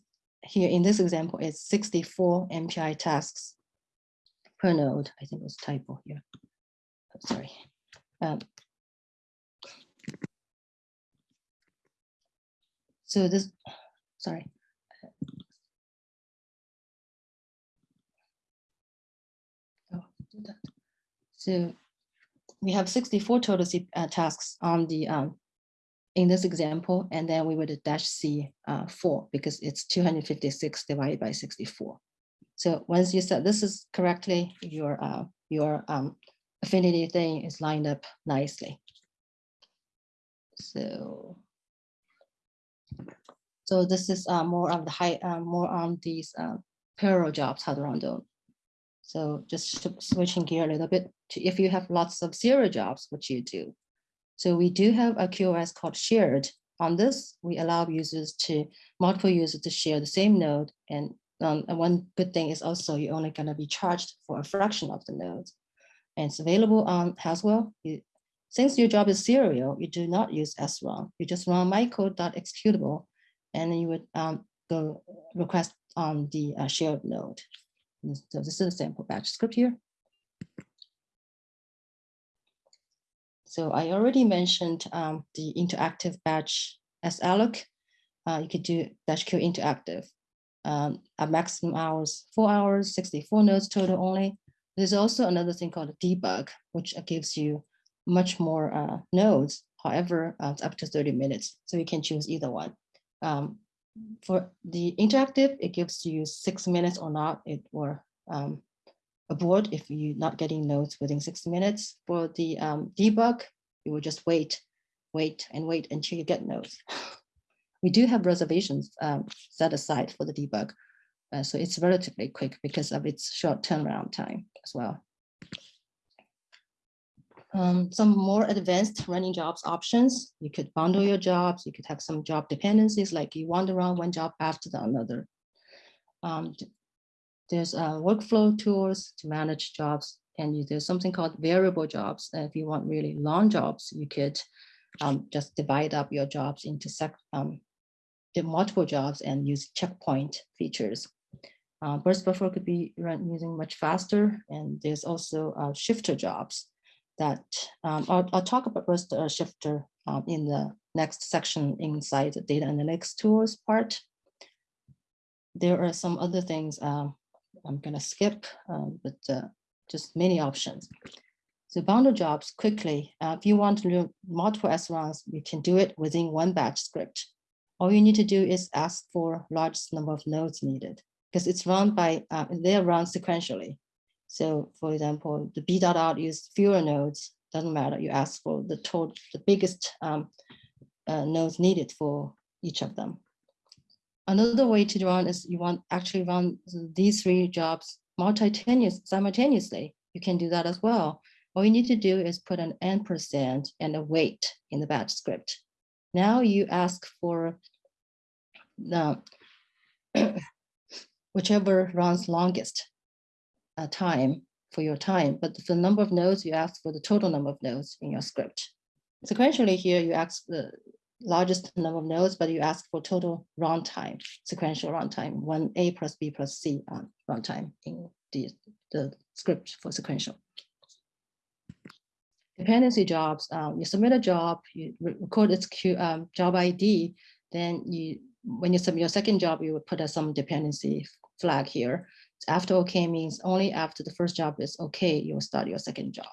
here in this example, it's 64 MPI tasks per node. I think it was typo here sorry. Um, so this, sorry. Oh, do that. So we have 64 total C- uh, tasks on the um, in this example, and then we would dash C uh, four because it's 256 divided by 64. So once you set this is correctly, your uh, your um, affinity thing is lined up nicely. So so this is uh, more of the high, uh, more on these uh, parallel jobs, how to run those. So just switching gear a little bit to if you have lots of zero jobs, what you do. So we do have a QoS called shared. On this, we allow users to, multiple users to share the same node. And, um, and one good thing is also you're only gonna be charged for a fraction of the nodes. And it's available on Haswell. You- Since your job is serial, you do not use srun. You just run mycode.executable and you would um, go request on the uh, shared node. So this is a sample batch script here. So I already mentioned um, the interactive batch salloc. Uh, you could do dash Q interactive. Um, a maximum hours, four hours, 64 nodes total only. There's also another thing called a debug, which gives you much more uh, nodes. However, uh, it's up to 30 minutes. So you can choose either one. Um, for the interactive, it gives you six minutes or not, it will um, abort if you're not getting notes within six minutes. For the um, debug, you will just wait, wait and wait until you get notes. [LAUGHS] We do have reservations um, set aside for the debug. uh, so it's relatively quick because of its short turnaround time as well. Um, some more advanced running jobs options. You could bundle your jobs. You could have some job dependencies, like you wander around one job after the another. Um, there's uh, workflow tools to manage jobs, and you, there's something called variable jobs. And if you want really long jobs, you could um, just divide up your jobs into sec, um, multiple jobs and use checkpoint features. Uh, burst buffer could be run using much faster, and there's also uh, shifter jobs that um, I'll, I'll talk about uh, shifter um, in the next section inside the data analytics tools part. There are some other things um, I'm gonna skip, um, but uh, just many options. So bundle jobs quickly, uh, if you want to do multiple sruns, you can do it within one batch script. All you need to do is ask for largest number of nodes needed because it's run by, uh, they're run sequentially. So for example, the B dot out use fewer nodes, doesn't matter. You ask for the total, the biggest um, uh, nodes needed for each of them. Another way to run is you want actually run these three jobs simultaneously. You can do that as well. All you need to do is put an n percent and a wait in the batch script. Now you ask for the [COUGHS] whichever runs longest uh, time for your time, but the number of nodes, you ask for the total number of nodes in your script. Sequentially here, you ask the largest number of nodes, but you ask for total runtime, sequential runtime, one A plus B plus C um, runtime in the, the script for sequential. Dependency jobs, um, you submit a job, you record its um, job ID, then you, when you submit your second job, you would put a some dependency flag here. After okay means only after the first job is okay, you will start your second job.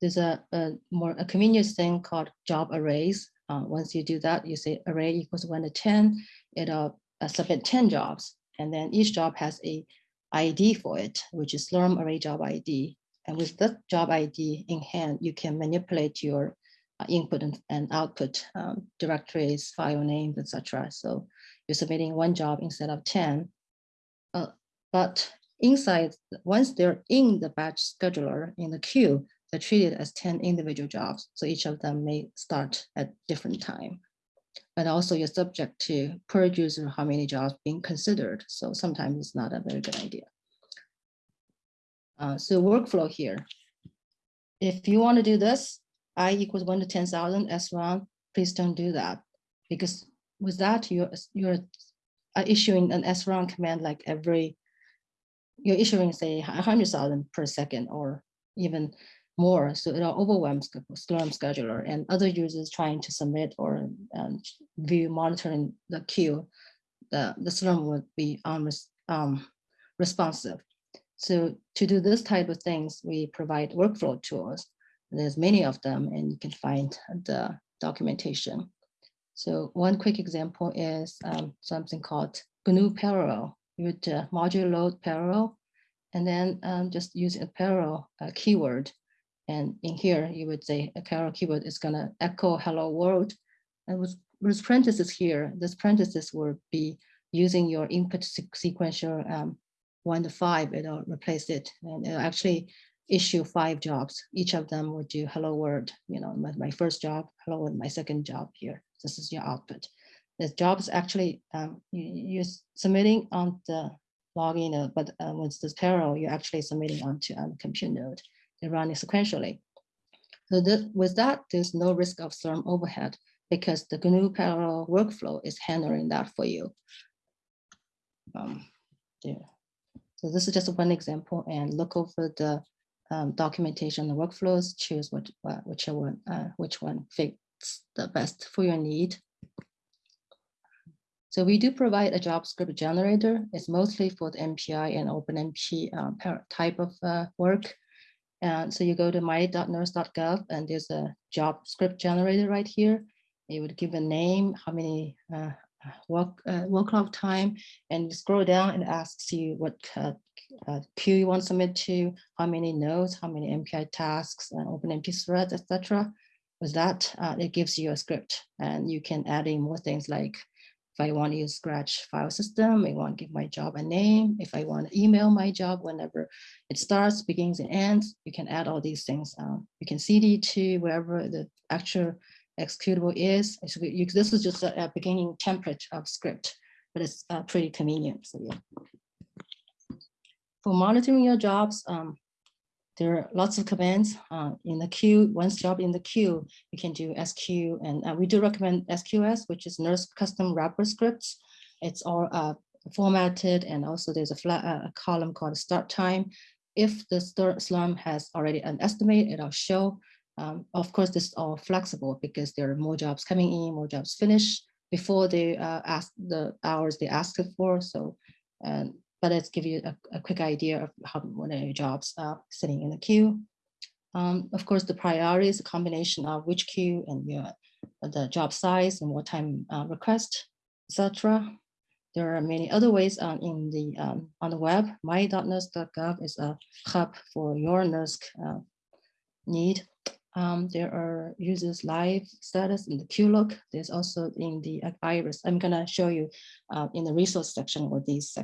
There's a, a more a convenience thing called job arrays. Uh, once you do that, you say array equals one to 10, it'll uh, submit 10 jobs. And then each job has a ID for it, which is Slurm array job ID. And with that job ID in hand, you can manipulate your uh, input and, and output um, directories, file names, etc. So you're submitting one job instead of 10. Uh, but inside, once they're in the batch scheduler in the queue, they're treated as 10 individual jobs. So each of them may start at different time. And also you're subject to per user how many jobs being considered. So sometimes it's not a very good idea. Uh, so workflow here. If you want to do this, I equals one to 10,000 S1, please don't do that. Because with that, you're, you're uh, issuing an srun command like every you're issuing say a hundred thousand per second or even more. So it overwhelms the Slurm scheduler and other users trying to submit or um, view monitoring the queue. The, the Slurm would be unres- um, responsive. So to do this type of things, we provide workflow tools. There's many of them and you can find the documentation. So one quick example is um, something called GNU parallel. You would uh, module load parallel and then um, just use a parallel uh, keyword. And in here, you would say a parallel keyword is gonna echo hello world. And with, with parentheses here, this parentheses will be using your input sequential um, one to five, it'll replace it. And it'll actually issue five jobs. Each of them would do hello world, you know, my, my first job, hello world, my second job here. This is your output. The jobs actually um, you, are submitting on the login node, but uh, with this parallel, you're actually submitting onto um, compute node. They're running sequentially. So that, with that, there's no risk of Slurm overhead because the GNU parallel workflow is handling that for you. Um, yeah. So this is just one example and look over the um, documentation, workflows, choose what, uh, whichever one, uh, which one fits the best for your need. So we do provide a job script generator. It's mostly for the MPI and OpenMP uh, type of uh, work. And so you go to my.nersc.gov and there's a job script generator right here. It would give a name, how many uh, work uh, work log time, and you scroll down and asks you what uh, queue you want to submit to, how many nodes, how many MPI tasks, and OpenMP threads, etc. With that, uh, it gives you a script, and you can add in more things like if I want to use Scratch file system, I want to give my job a name. If I want to email my job whenever it starts, begins, and ends, you can add all these things. Um, you can CD to wherever the actual executable is. This is just a, a, beginning template of script, but it's uh, pretty convenient. So yeah. For monitoring your jobs, um, there are lots of commands uh, in the queue. Once job in the queue, you can do SQ, and uh, we do recommend SQS, which is NERSC custom wrapper scripts. It's all uh, formatted, and also there's a, flat, uh, a column called start time. If the Slurm has already an estimate, it'll show um, of course, this is all flexible because there are more jobs coming in, more jobs finish before they uh, ask the hours they asked for. So, but let's give you a, a, quick idea of how many jobs are sitting in the queue. Um, of course, the priority is a combination of which queue and the job size and what time uh, request, etc. There are many other ways uh, in the um, on the web. My.nersc.gov is a hub for your NERSC uh, need. Um, there are users live status in the QLOOK. There's also in the iris. I'm gonna show you uh, in the resource section what these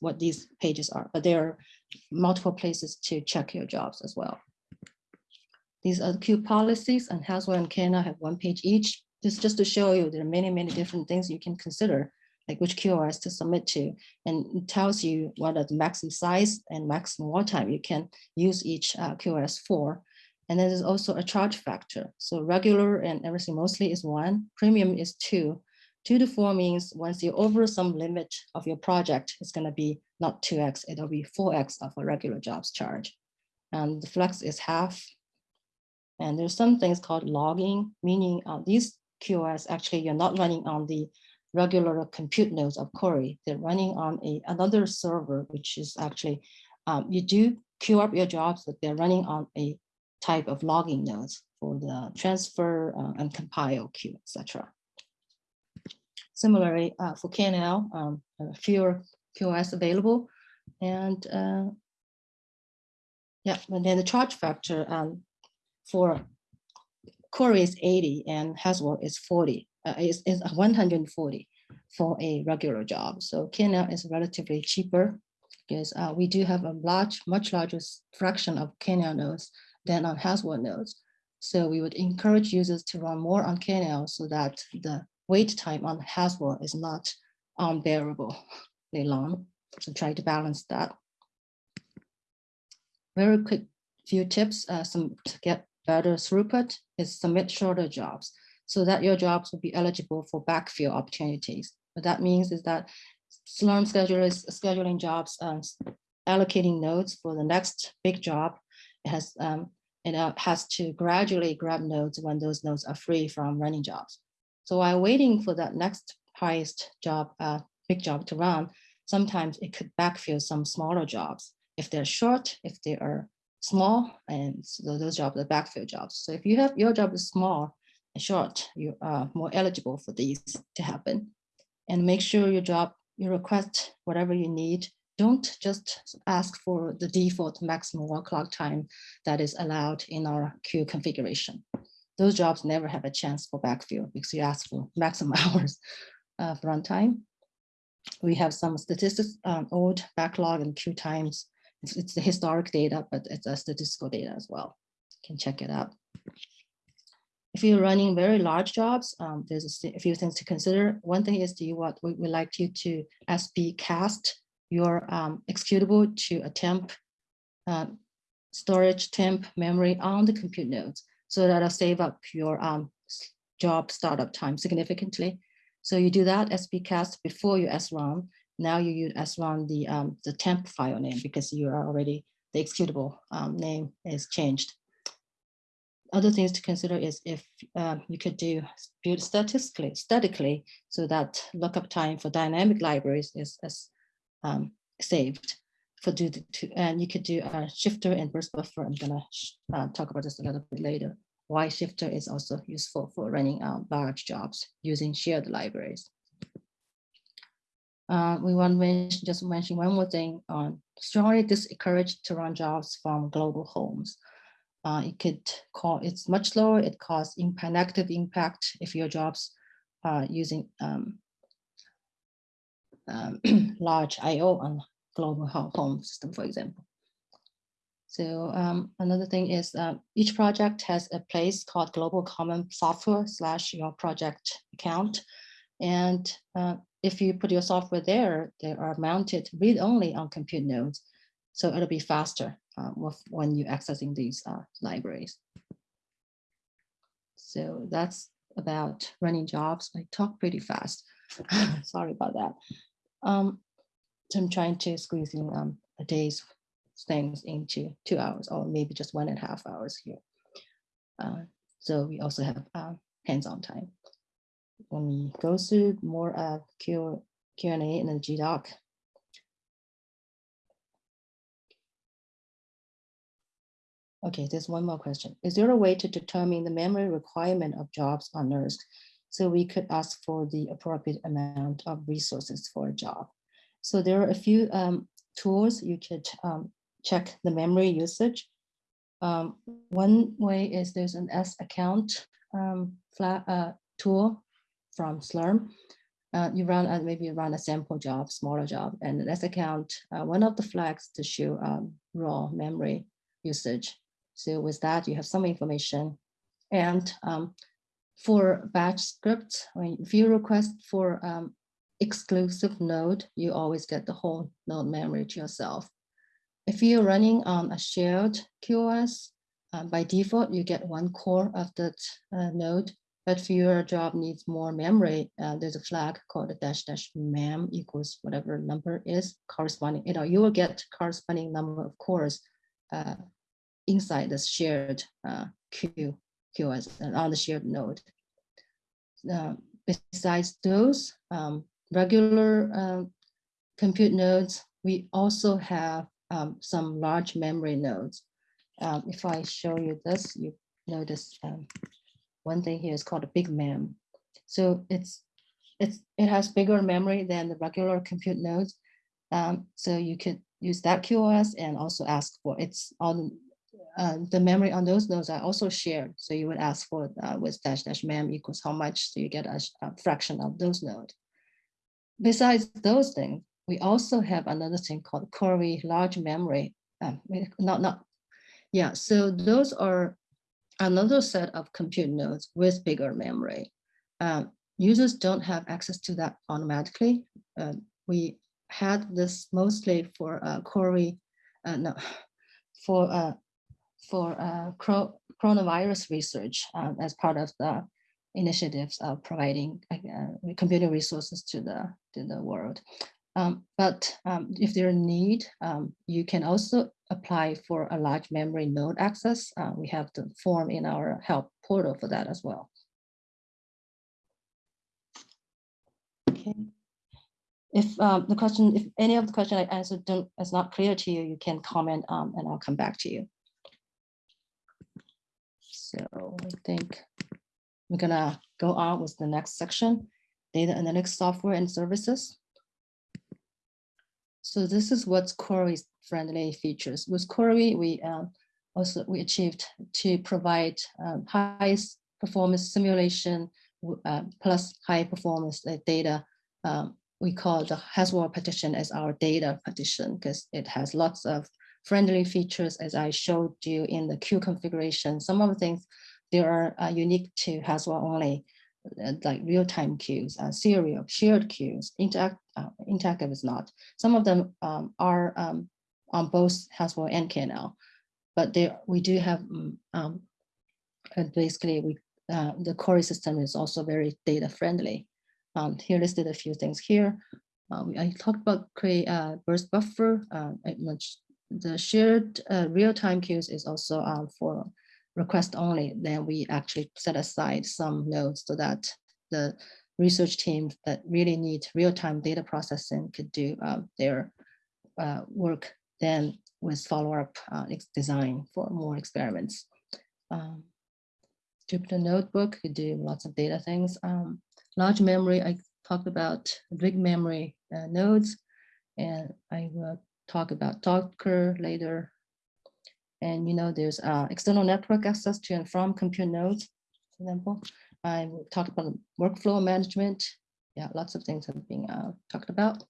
what these pages are, but there are multiple places to check your jobs as well. These are the queue policies and Haswell and KNL have one page each. This just to show you there are many, many different things you can consider, like which QoS to submit to, and it tells you what are the maximum size and maximum wall time you can use each uh, QoS for. And then there's also a charge factor. So regular and everything mostly is one, premium is two. Two to four means once you're over some limit of your project, it's gonna be not 2x, it'll be 4x of a regular jobs charge. And the flex is half. And there's some things called logging, meaning uh, these QoS actually you're not running on the regular compute nodes of Cori. They're running on a another server, which is actually, um, you do queue up your jobs, but they're running on a type of logging nodes for the transfer uh, and compile queue, etc. Similarly, uh, for KNL, um, fewer QoS available. And uh, yeah, and then the charge factor um, for Cori is 80 and Haswell is 40, uh, is, is 140 for a regular job. So KNL is relatively cheaper because uh, we do have a large, much larger fraction of KNL nodes than on Haswell nodes. So we would encourage users to run more on KNL so that the wait time on Haswell is not unbearably long. So try to balance that. Very quick few tips uh, some to get better throughput is submit shorter jobs so that your jobs will be eligible for backfill opportunities. What that means is that Slurm schedulers scheduling jobs and allocating nodes for the next big job, has um, it uh, has to gradually grab nodes when those nodes are free from running jobs. So while waiting for that next highest job, uh, big job to run, sometimes it could backfill some smaller jobs. If they're short, if they are small, and so those jobs are backfill jobs. So if you have your job is small and short, you are more eligible for these to happen. And make sure your job, your request whatever you need don't just ask for the default maximum work clock time that is allowed in our queue configuration. Those jobs never have a chance for backfill because you ask for [LAUGHS] maximum [LAUGHS] hours of runtime. We have some statistics, um, old backlog and queue times. It's, it's the historic data, but it's a statistical data as well. You can check it out. If you're running very large jobs, um, there's a, few things to consider. One thing is, do you want we would like you to sbcast your um, executable to a temp uh, storage temp memory on the compute nodes so that'll save up your um, job startup time significantly. So you do that SBcast before you srun. Now you use srun the, um, the temp file name because you are already, the executable um, name is changed. Other things to consider is if uh, you could do build statistically, statically, so that lookup time for dynamic libraries is, is um, saved for do the two, and you could do a shifter and burst buffer. I'm gonna uh, talk about this a little bit later. Why shifter is also useful for running uh, large jobs using shared libraries. Uh, we want to mention, just mention one more thing on strongly discouraged to run jobs from global homes. Uh, it could call it's much lower. It causes impact, negative impact if your jobs are using um, um, [CLEARS THROAT] large IO on global home system, for example. So um, another thing is uh, each project has a place called global common software slash your project account. And uh, if you put your software there, they are mounted read only on compute nodes. So it'll be faster uh, when you're accessing these uh, libraries. So that's about running jobs. I talk pretty fast. [LAUGHS] Sorry about that. Um, so I'm trying to squeeze in um, a day's things into two hours or maybe just one and a half hours here. Uh, so we also have uh, hands-on time. When we go through more uh, Q, Q&A in the GDoc, Okay, there's one more question. Is there a way to determine the memory requirement of jobs on NERSC so we could ask for the appropriate amount of resources for a job. So there are a few um, tools you could um, check the memory usage. Um, one way is there's an S account um, flat, uh, tool from Slurm. Uh, you run uh, maybe you run a sample job, smaller job, and an S account, uh, one of the flags to show um, raw memory usage. So with that, you have some information. And um, for batch scripts, when if you request for um, exclusive node, you always get the whole node memory to yourself. If you're running on a shared QoS, um, by default, you get one core of that uh, node. But if your job needs more memory, uh, there's a flag called a dash dash mem equals whatever number is corresponding. You know, you will get corresponding number of cores uh, inside the shared uh, queue QoS on the shared node. Uh, besides those um, regular uh, compute nodes, we also have um, some large memory nodes. Um, if I show you this, you notice um, one thing here is called a big mem. So it's it's it has bigger memory than the regular compute nodes. Um, so you could use that QoS and also ask for it's on uh, the memory on those nodes are also shared. So you would ask for uh, with dash dash mem equals how much, so you get a, a, fraction of those nodes. Besides those things, we also have another thing called Cori large memory. Um, not, not, yeah, so those are another set of compute nodes with bigger memory. Um, users don't have access to that automatically. Uh, we had this mostly for uh, Cori, uh, no, [SIGHS] for uh, for uh, coronavirus research uh, as part of the initiatives of providing uh, computing resources to the to the world. Um, but um, if there are need, um, you can also apply for a large memory node access. Uh, we have the form in our help portal for that as well. Okay. If um, the question, if any of the question I answered don't, is not clear to you, you can comment um, and I'll come back to you. So I think we're gonna go on with the next section, data analytics software and services. So this is what's Cori's friendly features. With Cori, we uh, also we achieved to provide um, highest performance simulation uh, plus high performance uh, data. Um, we call the Haswell partition as our data partition because it has lots of friendly features as I showed you in the queue configuration. Some of the things they are uh, unique to Haswell only, uh, like real-time queues, uh, serial, shared queues, interact, uh, interactive is not. Some of them um, are um, on both Haswell and KNL, but there we do have mm, um, basically we uh, the Cori system is also very data friendly. Um, here listed a few things here. Uh, I talked about create a burst buffer. Uh, the shared uh, real-time queues is also um, for request only. Then we actually set aside some nodes so that the research teams that really need real-time data processing could do um, their uh, work then with follow-up uh, design for more experiments. Um, Jupyter Notebook could do lots of data things. Um, large memory, I talked about big memory uh, nodes, and I will talk about Docker later. And you know, there's uh, external network access to and from compute nodes, for example. I will talk about workflow management. Yeah, lots of things have been uh, talked about.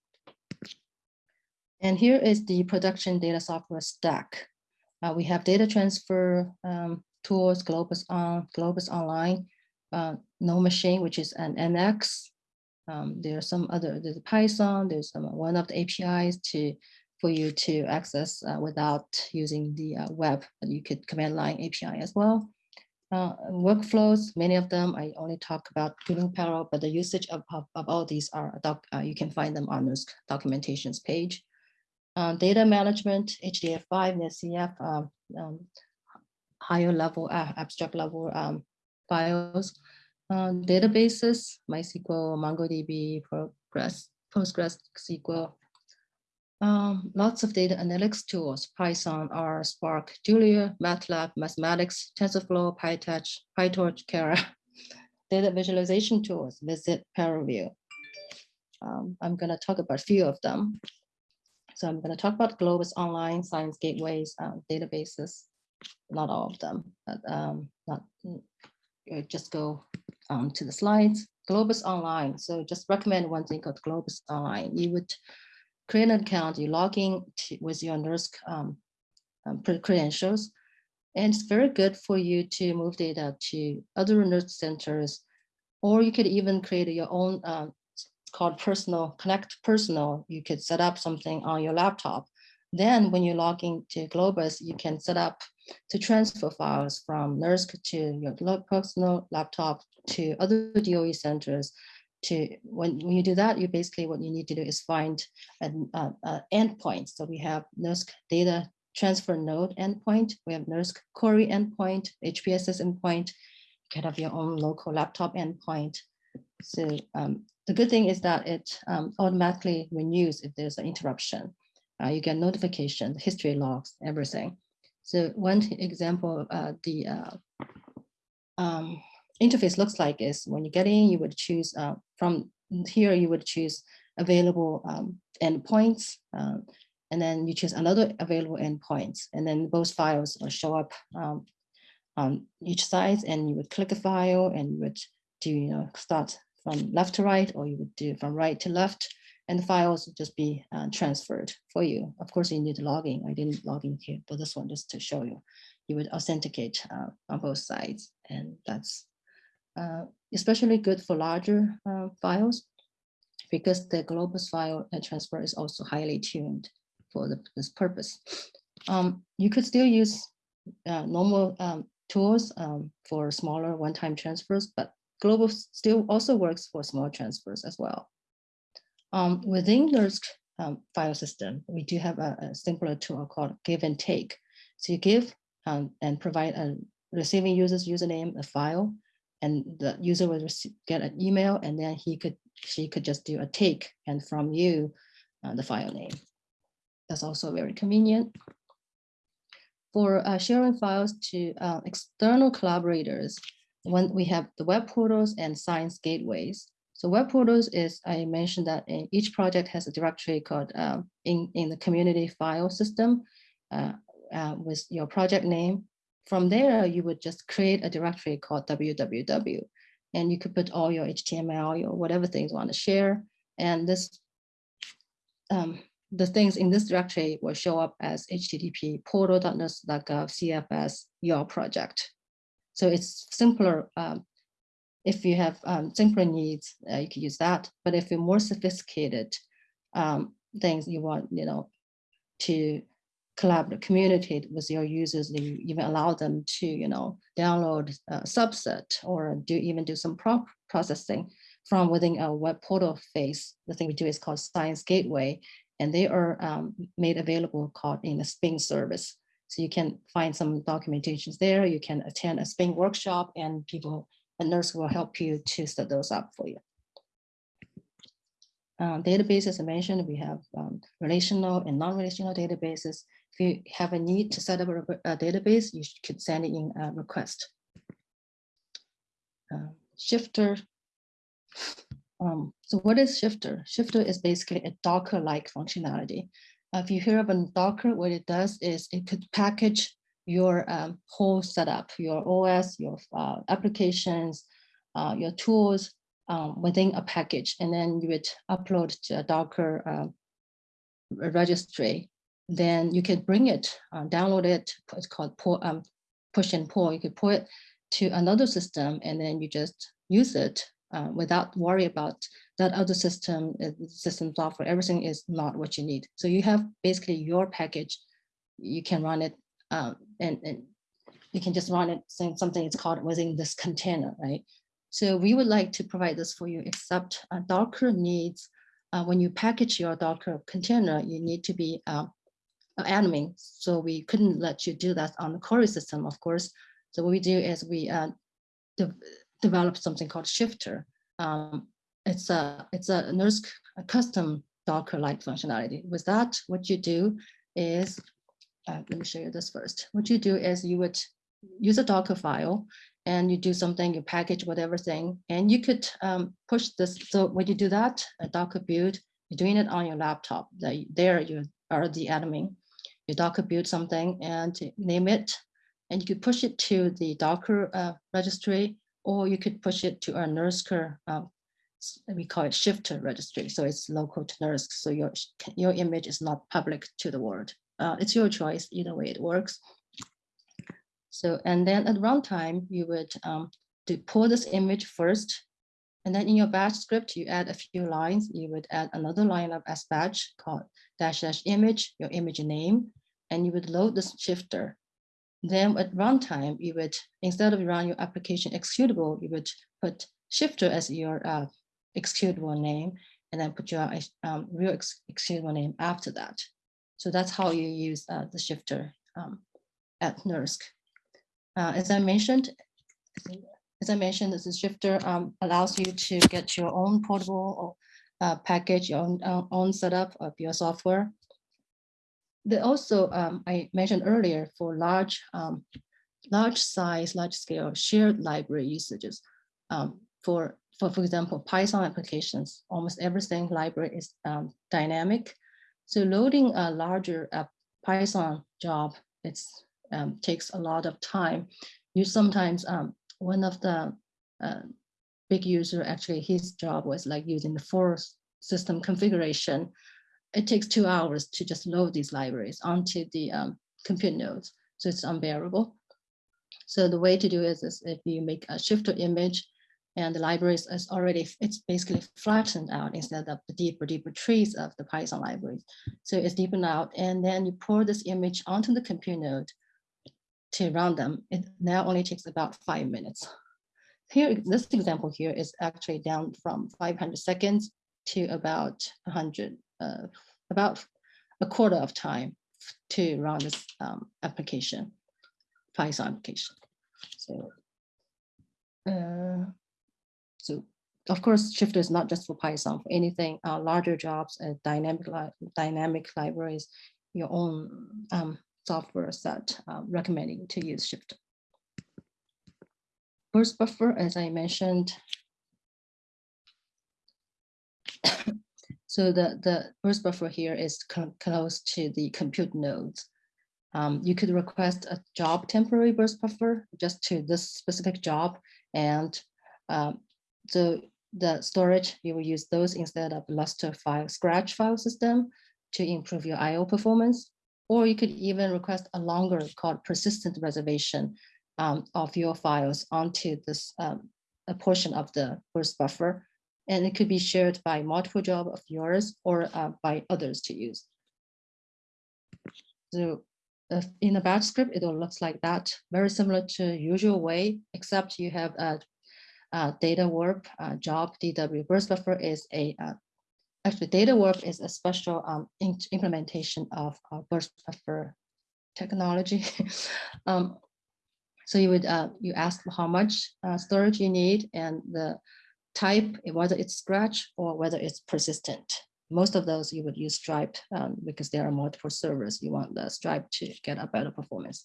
And here is the production data software stack. Uh, we have data transfer um, tools, Globus on, Globus Online, uh, NoMachine, which is an NX. Um, there are some other, there's Python, there's some, one of the APIs to for you to access uh, without using the uh, web, but you could command line API as well. Uh, workflows, many of them, I only talk about GNU Parallel, but the usage of, of, of all these are, doc, uh, you can find them on this documentations page. Uh, data management, HDF5, NetCDF, um, um, higher level, uh, abstract level um, files, uh, databases, MySQL, MongoDB, Progress, PostgreSQL, um, lots of data analytics tools, Python, R, Spark, Julia, MATLAB, Mathematica, TensorFlow, PyTorch, PyTorch, Keras, [LAUGHS] data visualization tools, VisIt ParaView. Um, I'm going to talk about a few of them. So I'm going to talk about Globus Online, Science Gateways, uh, databases, not all of them, but um, not uh, just go um, to the slides. Globus Online. So just recommend one thing called Globus Online. You would create an account, you log in with your NERSC um, um, credentials. And it's very good for you to move data to other NERSC centers, or you could even create your own uh, called personal, connect personal. You could set up something on your laptop. Then when you log into Globus, you can set up to transfer files from NERSC to your personal laptop to other DOE centers to when, when you do that, you basically what you need to do is find an uh, uh, endpoint. So we have NERSC data transfer node endpoint, we have NERSC Cori endpoint, HPSS endpoint, you can have your own local laptop endpoint. So um, the good thing is that it um, automatically renews if there's an interruption. Uh, you get notification, history logs, everything. So one example, uh, the uh, um, interface looks like is when you get in, you would choose uh, from here, you would choose available um, endpoints, um, and then you choose another available endpoints, and then both files will show up um, on each side, and you would click a file, and you would do you know start from left to right, or you would do from right to left, and the files would just be uh, transferred for you. Of course, you need to log in. I didn't log in here, but this one just to show you. You would authenticate uh, on both sides, and that's uh, especially good for larger uh, files because the Globus file transfer is also highly tuned for the, this purpose. Um, you could still use uh, normal um, tools um, for smaller one-time transfers, but Globus still also works for small transfers as well. Um, within NERSC um, file system, we do have a, a simpler tool called give and take. So you give um, and provide a receiving user's username, a file, and the user will get an email, and then he could she could just do a take and from you uh, the file name. That's also very convenient. For uh, sharing files to uh, external collaborators, when we have the web portals and science gateways. So web portals is, I mentioned that each project has a directory called uh, in, in the community file system uh, uh, with your project name. From there, you would just create a directory called www. And you could put all your HTML, your whatever things you want to share. And this, um, the things in this directory will show up as http portal.nersc.gov cfs your project. So it's simpler. Um, if you have um, simpler needs, uh, you can use that. But if you're more sophisticated um, things you want, you know, to collaborate, communicate with your users, you even allow them to, you know, download a subset or do even do some processing from within a web portal phase. The thing we do is called Science Gateway, and they are um, made available called in a Spin service. So you can find some documentations there. You can attend a Spin workshop and people, a nurse will help you to set those up for you. Um, databases I mentioned, we have um, relational and non-relational databases. If you have a need to set up a, a database, you could send in a request. Uh, shifter. Um, so what is Shifter? Shifter is basically a Docker-like functionality. Uh, if you hear of a Docker, what it does is it could package your um, whole setup, your OS, your uh, applications, uh, your tools um, within a package, and then you would upload to a Docker uh, registry. Then you can bring it, uh, download it. It's called pull, um, push and pull. You could pull it to another system, and then you just use it uh, without worry about that other system, uh, system software, everything is not what you need. So you have basically your package, you can run it um, and, and you can just run it saying something is called within this container, right? So we would like to provide this for you, except uh, Docker needs, uh, when you package your Docker container, you need to be uh, admin. So we couldn't let you do that on the Cori system, of course. So what we do is we uh, de develop something called Shifter. Um, it's a it's a NERSC a custom Docker-like functionality. With that, what you do is, uh, let me show you this first. What you do is you would use a Docker file and you do something, you package whatever thing, and you could um, push this. So when you do that, a Docker build, you're doing it on your laptop. There you are the admin. You Docker build something and name it, and you could push it to the Docker uh, registry, or you could push it to a NERSC uh, we call it shifter registry. So it's local to NERSC. So your, your image is not public to the world. Uh, it's your choice, either way it works. So, and then at runtime, you would um, pull this image first. And then in your batch script, you add a few lines. You would add another line of sbatch called dash dash image, your image name, and you would load this shifter. Then at runtime, you would, instead of run your application executable, you would put shifter as your uh, executable name and then put your um, real ex executable name after that. So that's how you use uh, the shifter um, at NERSC. Uh, as I mentioned, as I mentioned, this is shifter um, allows you to get your own portable uh, package, your own, uh, own setup of your software. They also, um, I mentioned earlier, for large, um, large size, large scale shared library usages. Um, for for, for example, Python applications, almost everything library is um, dynamic. So loading a larger uh, Python job, it um, takes a lot of time. You sometimes, one of the uh, big user, actually his job was like using the full system configuration. It takes two hours to just load these libraries onto the um, compute nodes. So it's unbearable. So the way to do it is if you make a shifter image and the libraries is already, it's basically flattened out instead of the deeper, deeper trees of the Python libraries. So it's deepened out and then you pour this image onto the compute node to run them. It now only takes about five minutes. Here, this example here is actually down from 500 seconds to about 100, uh, about a quarter of time to run this um, application, Python application. So, uh, so of course, Shifter is not just for Python, for anything, uh, larger jobs and dynamic, li dynamic libraries, your own um, software set uh, recommending to use Shifter. Burst buffer, as I mentioned, [COUGHS] so the, the burst buffer here is close to the compute nodes. Um, you could request a job temporary burst buffer just to this specific job. And um, so the storage, you will use those instead of Lustre file, Scratch file system to improve your IO performance. Or you could even request a longer called persistent reservation um, of your files onto this um, a portion of the burst buffer. And it could be shared by multiple job of yours or uh, by others to use. So uh, in a batch script, it all looks like that, very similar to usual way, except you have a, a DataWarp uh, job DW burst buffer is a uh, actually DataWarp is a special um, implementation of burst buffer technology. [LAUGHS] um, so you would uh, you ask how much uh, storage you need and the type, whether it's scratch or whether it's persistent. Most of those you would use Stripe um, because there are multiple servers. You want the Stripe to get a better performance.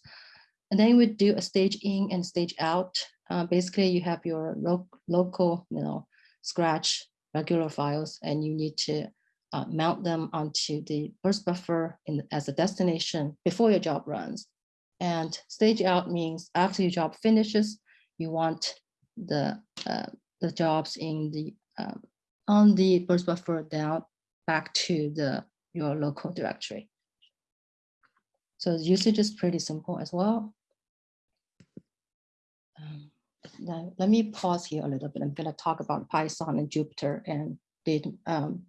And then you would do a stage in and stage out. Uh, basically, you have your lo local, you know, scratch regular files, and you need to uh, mount them onto the burst buffer in, as a destination before your job runs. And stage out means after your job finishes, you want the uh, the jobs in the um, on the burst buffer down back to the your local directory. So the usage is pretty simple as well. Um, now, let me pause here a little bit. I'm going to talk about Python and Jupyter and data, um,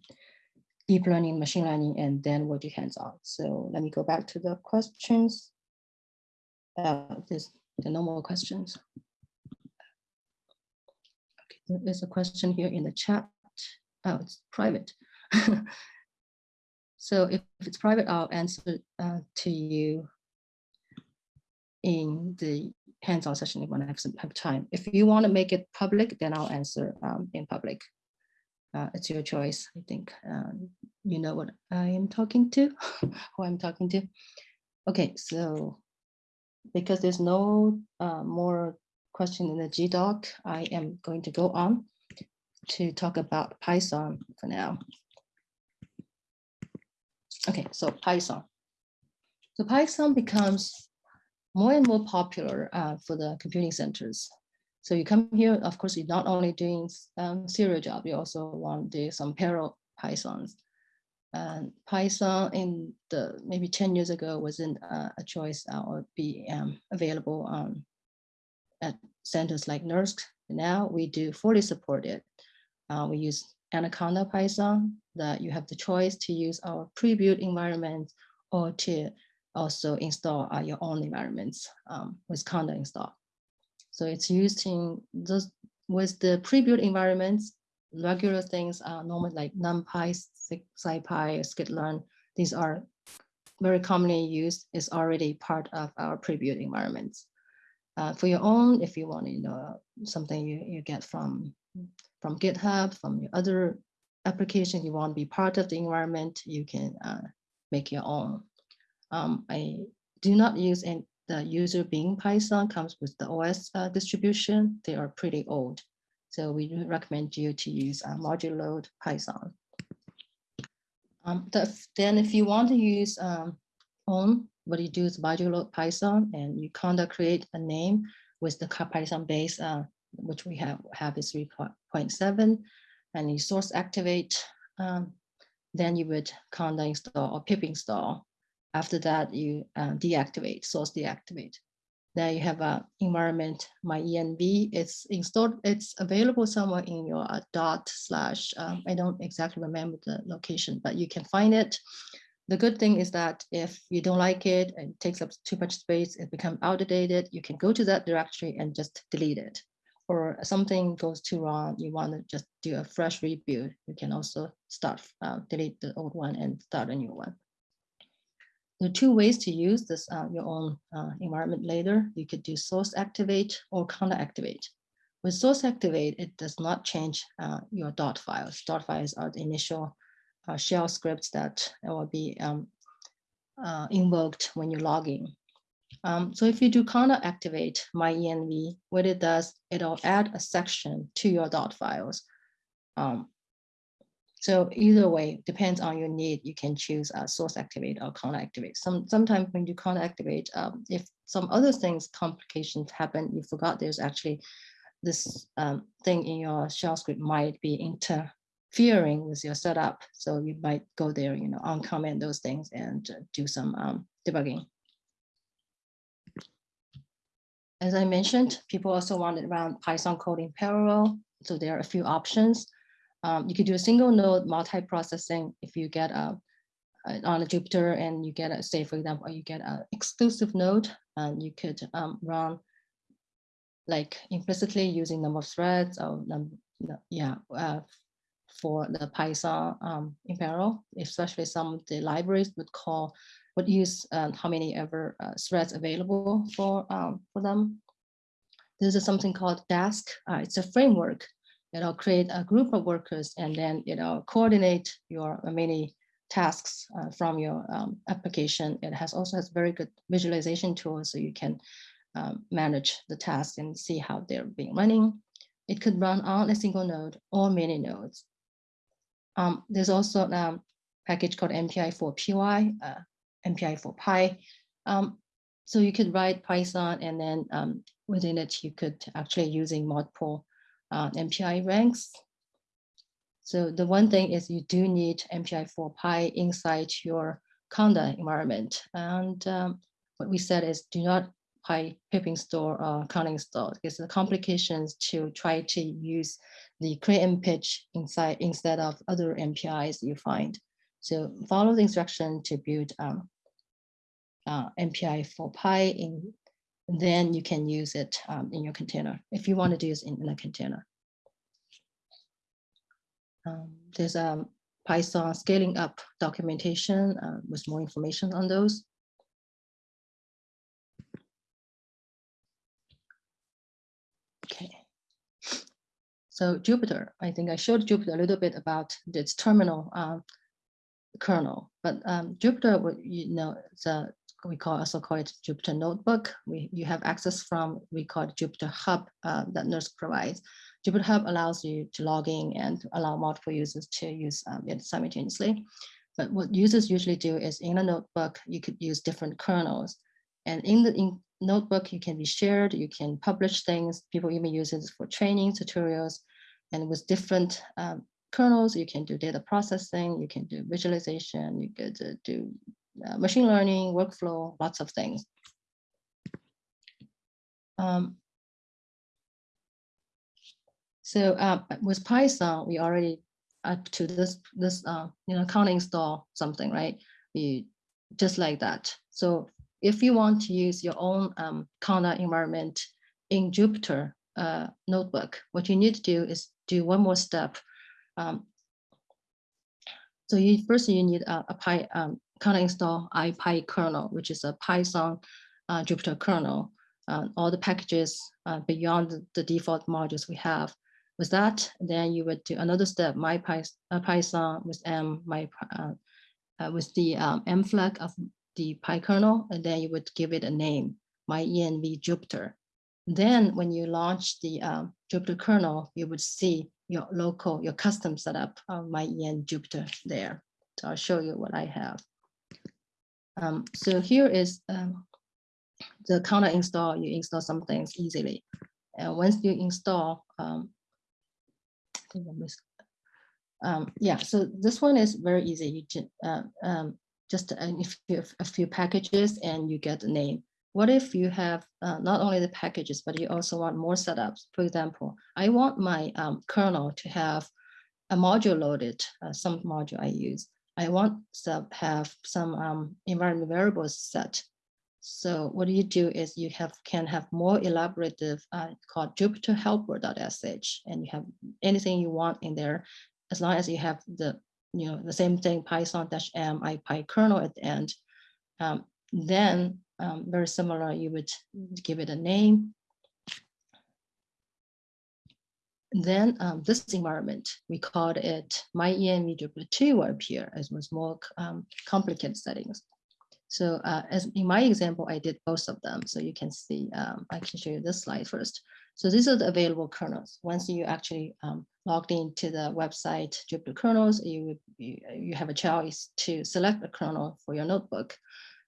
deep learning, machine learning, and then we'll do hands-on. So let me go back to the questions. Uh, no more questions. Okay, there's a question here in the chat. Oh, it's private. [LAUGHS] so if, if, it's private, I'll answer uh, to you in the hands-on session when I have some have time. If you want to make it public, then I'll answer um, in public. Uh, it's your choice. I think um, you know what I am talking to, [LAUGHS] who I'm talking to. Okay, so because there's no uh, more question in the GDoc, I am going to go on to talk about Python for now. Okay, so Python. So Python becomes more and more popular uh, for the computing centers. So you come here, of course, you're not only doing um, serial job, you also want to do some parallel Pythons. And Python in the maybe 10 years ago wasn't uh, a choice uh, or be um, available um, at centers like NERSC. Now we do fully support it. Uh, we use Anaconda Python that you have the choice to use our pre-built environment or to also install uh, your own environments um, with Conda install. So it's used in those with the pre-built environments, regular things are normally like NumPy, SciPy, scikit-learn. These are very commonly used, is already part of our pre-built environments. Uh, for your own, if you want, you know, something you, you get from, from GitHub, from your other application, you want to be part of the environment, you can uh, make your own. Um, I do not use any, the user being Python comes with the OS uh, distribution. They are pretty old. So we recommend you to use uh, module load Python. Um, the, then if you want to use um, own, what you do is module load Python and you kind of create a name with the Python base, uh, which we have, have is 3.7 and you source activate, um, then you would conda install or pip install. After that, you uh, deactivate, source deactivate. Then you have a environment, my env, it's installed, it's available somewhere in your uh, dot slash, um, I don't exactly remember the location, but you can find it. The good thing is that if you don't like it and it takes up too much space, it becomes outdated, you can go to that directory and just delete it. or something goes too wrong, you want to just do a fresh rebuild, you can also start, uh, delete the old one and start a new one. There are two ways to use this uh, your own uh, environment later. You could do source activate or conda activate. With source activate, it does not change uh, your dot files. Dot files are the initial uh, shell scripts that will be um, uh, invoked when you log in. Um, so if you do conda activate myenv, what it does, it'll add a section to your dot files. Um, so either way, depends on your need, you can choose uh, source activate or conda activate. Some, sometimes when you conda activate, um, if some other things, complications happen, you forgot there's actually this um, thing in your shell script might be interfering with your setup. So you might go there, you know, uncomment those things and uh, do some um, debugging. As I mentioned, people also wanted around Python code in parallel. So there are a few options. Um, you could do a single node multi-processing if you get a, a, on a Jupyter and you get a, say, for example, you get an exclusive node and you could um, run like implicitly using number of threads or yeah, uh, for the Python um, in parallel, especially some of the libraries would call, would use uh, how many ever uh, threads available for, um, for them. This is something called Dask. Uh, it's a framework you know, create a group of workers and then, you know, coordinate your many tasks uh, from your um, application. It has also has very good visualization tools so you can um, manage the tasks and see how they're being running. It could run on a single node or many nodes. Um, there's also a um, package called MPI4PY, uh, MPI4Py. Um, so you could write Python and then um, within it, you could actually using multiple uh, MPI ranks. So the one thing is you do need MPI4Py inside your Conda environment. And um, what we said is do not Py pipping store or Conda install because the complications to try to use the Cray MPICH inside instead of other MPIs you find. So follow the instruction to build um, uh, MPI4Py in then you can use it um, in your container if you want to do it in, in a container. Um, there's a um, Python scaling up documentation uh, with more information on those. Okay. So Jupyter, I think I showed Jupyter a little bit about its terminal um, kernel, but um, Jupyter, you know, it's a we call also call it Jupyter Notebook. We you have access from we call it Jupyter Hub uh, that NERSC provides. Jupyter Hub allows you to log in and allow multiple users to use um, it simultaneously. But what users usually do is in a notebook, you could use different kernels. And in the in notebook, you can be shared, you can publish things. People even use it for training tutorials. And with different um, kernels, you can do data processing, you can do visualization, you could uh, do uh, machine learning, workflow, lots of things. Um, so uh, with Python, we already up to this, this uh, you know, can't install something, right? You just like that. So if you want to use your own um, environment in Jupyter uh, notebook, what you need to do is do one more step. Um, so you first you need a, a Py, um, Conda install ipykernel, which is a Python uh, Jupyter kernel. Uh, all the packages uh, beyond the, default modules we have. With that, then you would do another step, my uh, Python with M, my uh, uh, with the um, M flag of the PyKernel, and then you would give it a name, my env Jupyter. Then when you launch the um, Jupyter kernel, you would see your local, your custom setup of my en Jupyter there. So I'll show you what I have. Um, so here is um, the conda install. You install some things easily. And once you install, um, um, yeah, so this one is very easy. You uh, um, just a, a few packages and you get the name. What if you have uh, not only the packages, but you also want more setups? For example, I want my um, kernel to have a module loaded, uh, some module I use. I want to have some um, environment variables set. So what you do is you have can have more elaborative uh, called Jupyter helper.sh and you have anything you want in there as long as you have the you know the same thing python dash m ipykernel at the end. Um, then um, very similar, you would give it a name. Then um, this environment, we called it MyENV Jupyter 2 will appear as was more um, complicated settings. So uh, as in my example, I did both of them. So you can see, um, I can show you this slide first. So these are the available kernels. Once you actually um, logged into the website Jupyter kernels, you, you, you have a choice to select a kernel for your notebook.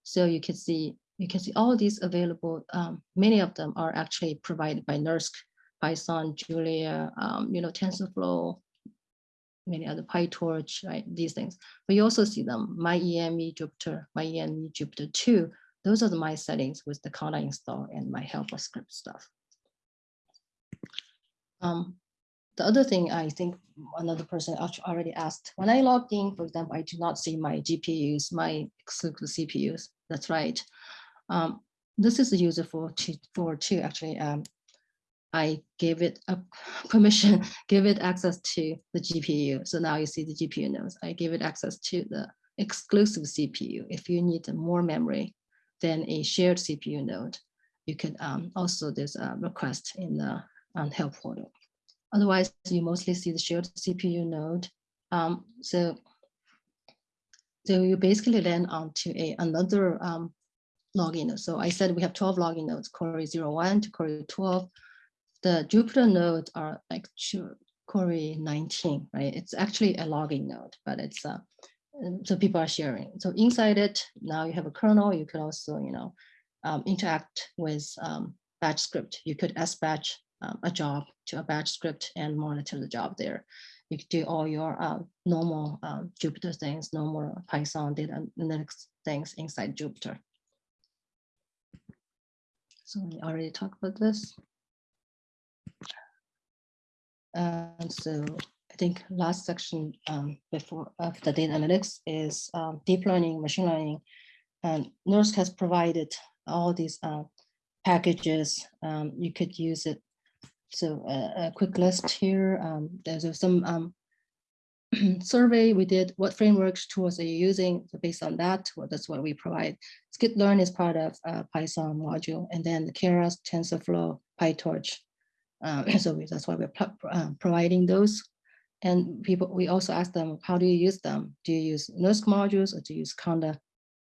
So you can see you can see all these available. Um, many of them are actually provided by NERSC, Python, Julia, um, you know, TensorFlow, many other PyTorch, right? These things. But you also see them, MyENV Jupyter, MyENV Jupyter 2. Those are the my settings with the conda install and my helper script stuff. Um, the other thing I think another person already asked, when I logged in, for example, I do not see my GPUs, my exclusive CPUs. That's right. Um, this is a user for two, for two actually. Um, I gave it a permission, [LAUGHS] give it access to the GPU. So now you see the GPU nodes. I give it access to the exclusive CPU. If you need more memory than a shared CPU node, you could um, also, there's a request in the um, help portal. Otherwise, you mostly see the shared CPU node. Um, so, so you basically land onto a another um, login. So I said we have 12 login nodes, Cori 01 to Cori 12. The Jupyter nodes are like Cori 19, right? It's actually a logging node, but it's uh, so people are sharing. So inside it, now you have a kernel. You could also, you know, um, interact with um, batch script. You could sbatch um, a job to a batch script and monitor the job there. You could do all your uh, normal um, Jupyter things, normal Python data analytics things inside Jupyter. So we already talked about this. And so I think last section um, before of the data analytics is um, deep learning, machine learning. And NERSC has provided all these uh, packages. Um, you could use it so uh, a quick list here. Um, there's some um, [CLEARS THROAT] survey we did. What frameworks tools are you using? So based on that, well, that's what we provide. Scikit-learn is part of uh, Python module, and then the Keras, TensorFlow, PyTorch. [LAUGHS] Um, so we, that's why we're uh, providing those. And people, we also ask them, how do you use them? Do you use NERSC modules or do you use Conda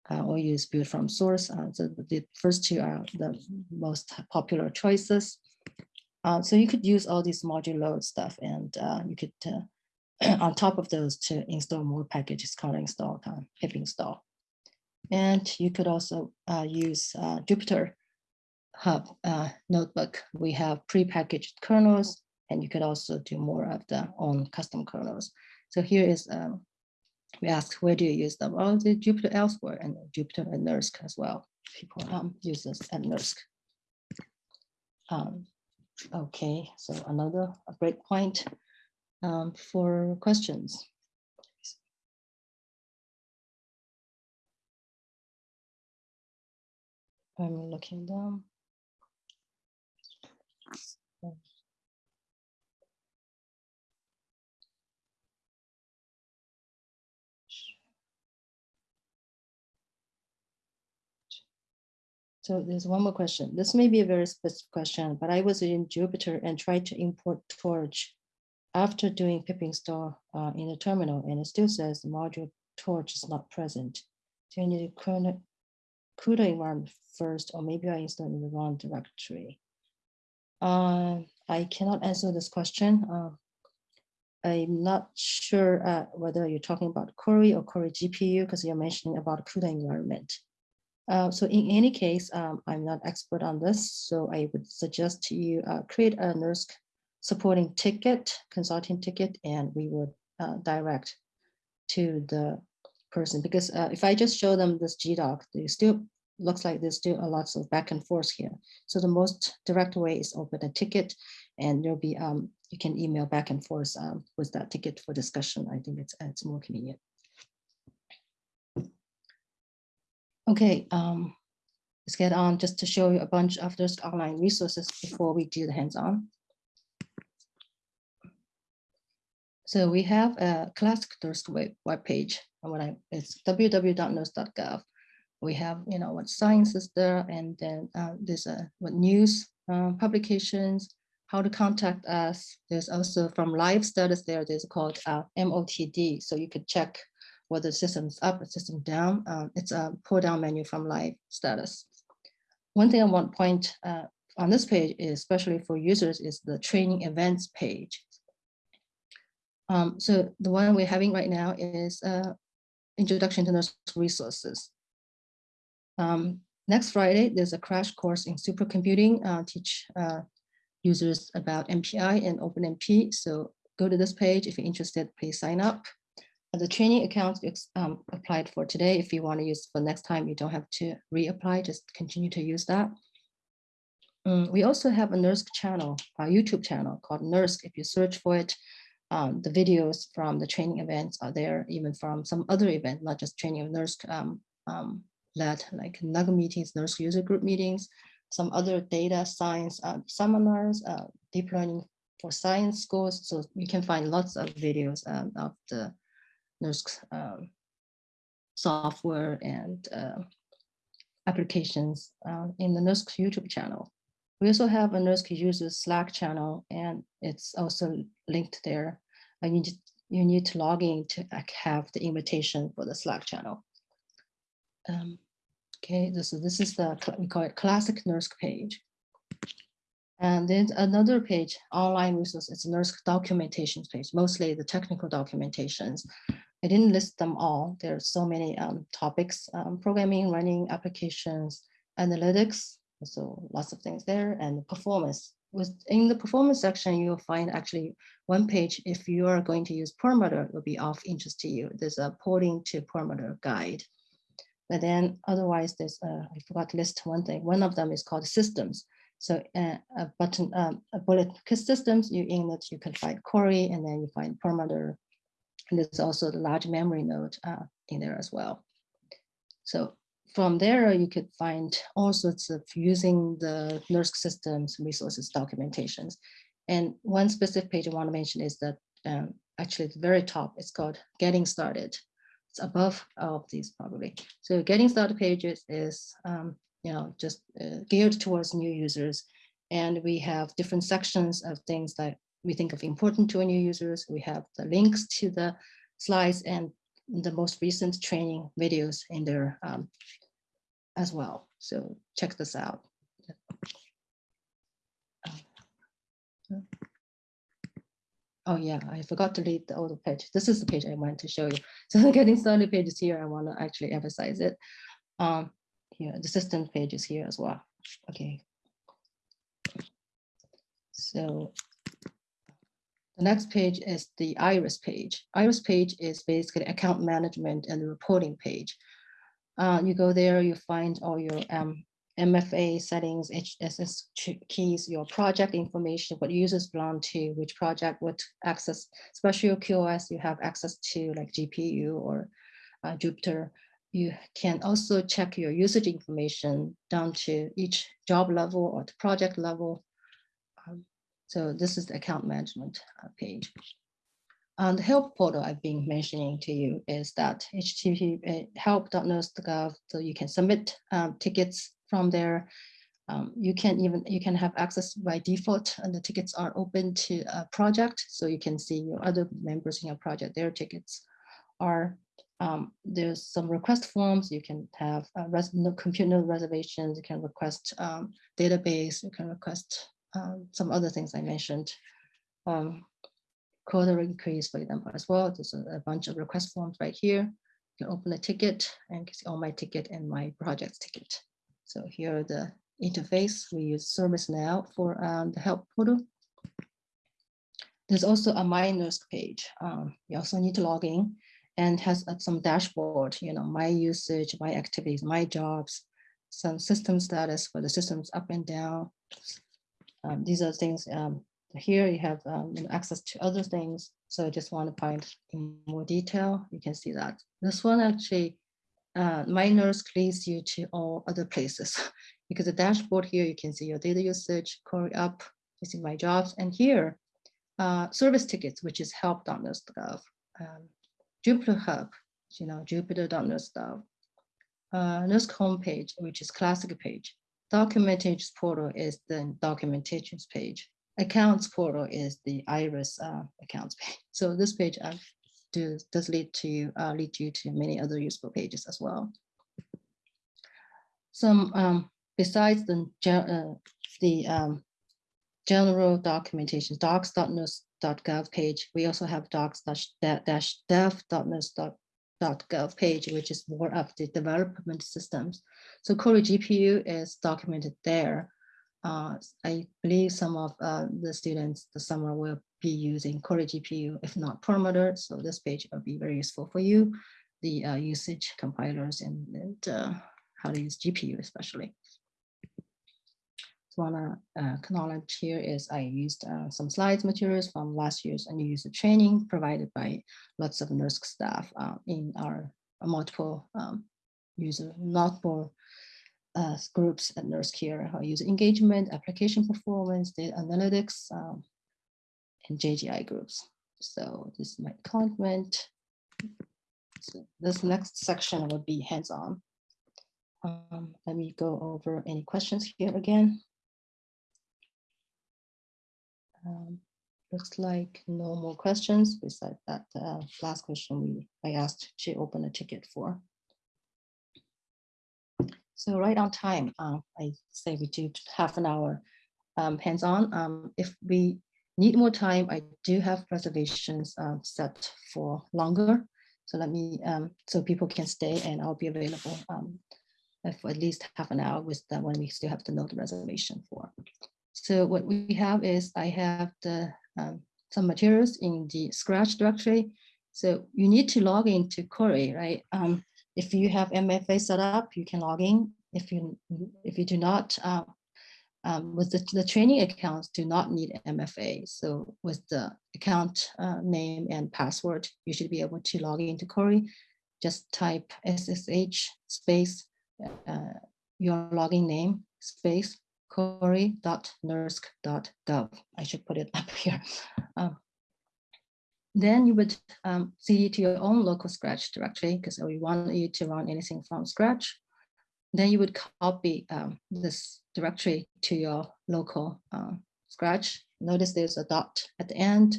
uh, or use build from source? Uh, so the first two are the most popular choices. Uh, so you could use all these module load stuff and uh, you could, uh, [CLEARS THROAT] on top of those to install more packages, called install, pip install. And you could also uh, use uh, Jupyter Hub uh, notebook. We have pre-packaged kernels and you could also do more of the own custom kernels. So here is, um, we ask, where do you use them? Well, the Jupyter elsewhere and Jupyter and NERSC as well. People um, use this at NERSC. Um, Okay, so another breakpoint um, for questions. I'm looking down. So there's one more question. This may be a very specific question, but I was in Jupyter and tried to import Torch after doing pip install uh, in the terminal, and it still says the module Torch is not present. Do you need CUDA, CUDA environment first, or maybe I installed in the wrong directory? Uh, I cannot answer this question. Uh, I'm not sure uh, whether you're talking about Cori or Cori GPU because you're mentioning about CUDA environment. Uh, so in any case, um, I'm not expert on this, so I would suggest you uh, create a NERSC supporting ticket, consulting ticket, and we would uh, direct to the person. Because if I just show them this GDoc, they still looks like there's still a lots of back and forth here. So the most direct way is open a ticket, and there'll be um, you can email back and forth um, with that ticket for discussion. I think it's it's more convenient. Okay, um, let's get on just to show you a bunch of those online resources before we do the hands-on. So we have a classic NERSC web, web page. And what I it's www.nersc.gov. We have, you know, what science is there, and then uh, there's a what news uh, publications, how to contact us. There's also from live status there. There's called uh, MOTD, so you could check whether the system's up or system down. Um, it's a pull down menu from live status. One thing I want to point uh, on this page, is, especially for users, is the training events page. Um, so the one we're having right now is uh, Introduction to NERSC Resources. Um, next Friday, there's a crash course in supercomputing, uh, teach uh, users about MPI and OpenMP. So go to this page if you're interested, please sign up. The training account um, applied for today. If you want to use for next time, you don't have to reapply, just continue to use that. Um, we also have a NERSC channel, a YouTube channel called NERSC. If you search for it, um, the videos from the training events are there, even from some other event, not just training of NERSC um, um, led, like NUG meetings, NERSC user group meetings, some other data science uh, seminars, uh, deep learning for science schools. So you can find lots of videos um, of the NERSC um, software and uh, applications uh, in the NERSC YouTube channel. We also have a NERSC users Slack channel, and it's also linked there. And you, you need to log in to have the invitation for the Slack channel. Um, okay, this is this is the we call it classic NERSC page. And then another page, online resource, it's NERSC documentation page, mostly the technical documentations. I didn't list them all. There are so many um, topics, um, programming, running applications, analytics, so lots of things there and performance. With in the performance section, you'll find actually one page if you are going to use Perlmutter will be of interest to you. There's a porting to Perlmutter guide. But then otherwise, there's I forgot to list one thing. One of them is called systems. So uh, a button, um, a bullet systems, you in that you can find Cori and then you find Perlmutter. And there's also the large memory node uh, in there as well. So from there, you could find all sorts of using the NERSC systems resources documentations. And one specific page I want to mention is that um, actually at the very top, it's called Getting Started. It's above all of these probably. So Getting Started pages is, um, you know, just uh, geared towards new users. And we have different sections of things that we think of important to our new users. We have the links to the slides and the most recent training videos in there um, as well. So check this out. Oh yeah, I forgot to leave the other page. This is the page I want to show you. [LAUGHS] So the getting started page is here. I want to actually emphasize it. Um, here, the system page is here as well. Okay. So the next page is the iris page. Iris page is basically account management and reporting page. Uh, you go there, you find all your um, MFA settings, HSS keys, your project information, what users belong to, which project, what access, especially your QoS, you have access to like GPU or uh, Jupyter. You can also check your usage information down to each job level or the project level. Um, so this is the account management uh, page. And the help portal I've been mentioning to you is that http uh, help.nersc.gov, so you can submit um, tickets from there. Um, you can even you can have access by default, and the tickets are open to a project, so you can see your other members in your project. Their tickets are um, there's some request forms. You can have res computer reservations. You can request um, database. You can request um, some other things I mentioned. Um, quota increase, for example, as well. There's a, a, bunch of request forms right here. You can open a ticket and see all my ticket and my project's ticket. So here the interface. We use ServiceNow for um, the help portal. There's also a My NERSC page. Um, you also need to log in and has uh, some dashboard, you know, my usage, my activities, my jobs, some system status for the systems up and down. Um, these are things um, here you have um, access to other things. So I just want to point in more detail. You can see that this one actually uh, leads you to all other places [LAUGHS] because the dashboard here, you can see your data usage, query up, you see my jobs, and here, uh, service tickets, which is help.nersc.gov, um, Jupyter Hub, you know, Jupyter.nersc.gov, uh, NERSC homepage, which is classic page. Documentations portal is the documentations page. Accounts portal is the IRIS uh, accounts page. [LAUGHS] So this page uh, does, does lead to uh, lead you to many other useful pages as well. Some um, besides the uh, the um, general documentation docs.nersc.gov page, we also have docs-dev.nersc.gov gov page, which is more of the development systems. So Cori GPU is documented there. Uh, I believe some of uh, the students this summer will be using Cori GPU, if not Perlmutter. So this page will be very useful for you, the uh, usage compilers and, and uh, how to use GPU especially want to uh, acknowledge here is I used uh, some slides materials from last year's and user training provided by lots of NERSC staff uh, in our uh, multiple um, user, multiple uh, groups at NERSC here, uh, user engagement, application performance, data analytics, um, and JGI groups. So this is my comment. So this next section will be hands-on. Um, let me go over any questions here again. Um, looks like no more questions besides that uh, last question we I asked to open a ticket for. So right on time, uh, I say we do half an hour um, hands-on. Um, if we need more time, I do have reservations uh, set for longer. So let me, um, so people can stay and I'll be available um, for at least half an hour with the one we still have to know the reservation for. So what we have is I have the um, some materials in the Scratch directory. So you need to log into Cori, right? Um, if you have MFA set up, you can log in. If you if you do not, uh, um, with the, the training accounts do not need MFA. So with the account uh, name and password, you should be able to log into Cori. Just type SSH space uh, your login name space cori.nersc.gov. I should put it [LAUGHS] up here. Um, then you would um, cd to your own local Scratch directory because we want you to run anything from Scratch. Then you would copy um, this directory to your local uh, Scratch. Notice there's a dot at the end,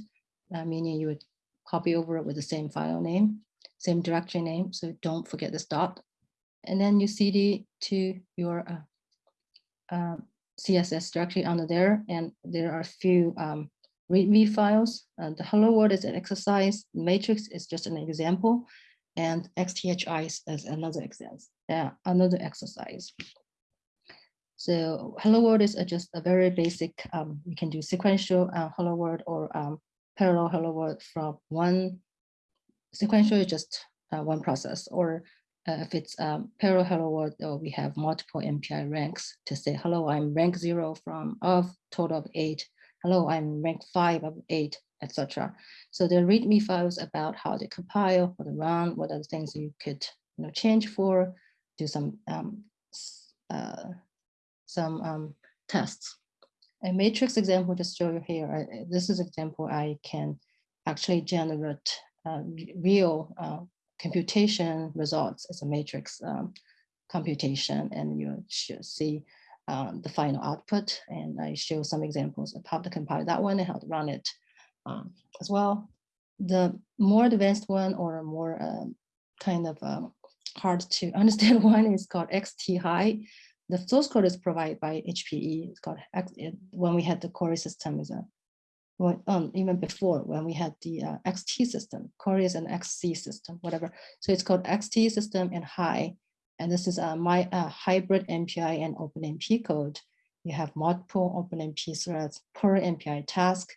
uh, meaning you would copy over it with the same file name, same directory name. So don't forget this dot. And then you cd to your uh, uh, CSS directory under there, and there are a few um, README files. Uh, the hello world is an exercise, matrix is just an example, and XTHI is another example, uh, another exercise. So hello world is just a very basic, um, you can do sequential uh, hello world or um, parallel hello world from one sequential is just uh, one process or uh, if it's um, parallel hello world, uh, we have multiple MPI ranks to say, hello, I'm rank zero from of total of eight. Hello, I'm rank five of eight, etc. So the README files about how they compile, how they run, what are the things you could you know, change for, do some um, uh, some um, tests. A matrix example just show you here. this is an example I can actually generate uh, real uh, computation results as a matrix um, computation and you should see um, the final output. And I show some examples of how to compile that one and how to run it um, as well. The more advanced one or more um, kind of um, hard to [LAUGHS] understand one is called XT-High. The source code is provided by HPE. It's called when we had the Cori system is a well, um, even before when we had the uh, XT system, Cori is an XC system, whatever. So it's called XT system and high. And this is uh, my uh, hybrid MPI and OpenMP code. You have multiple OpenMP threads per MPI task.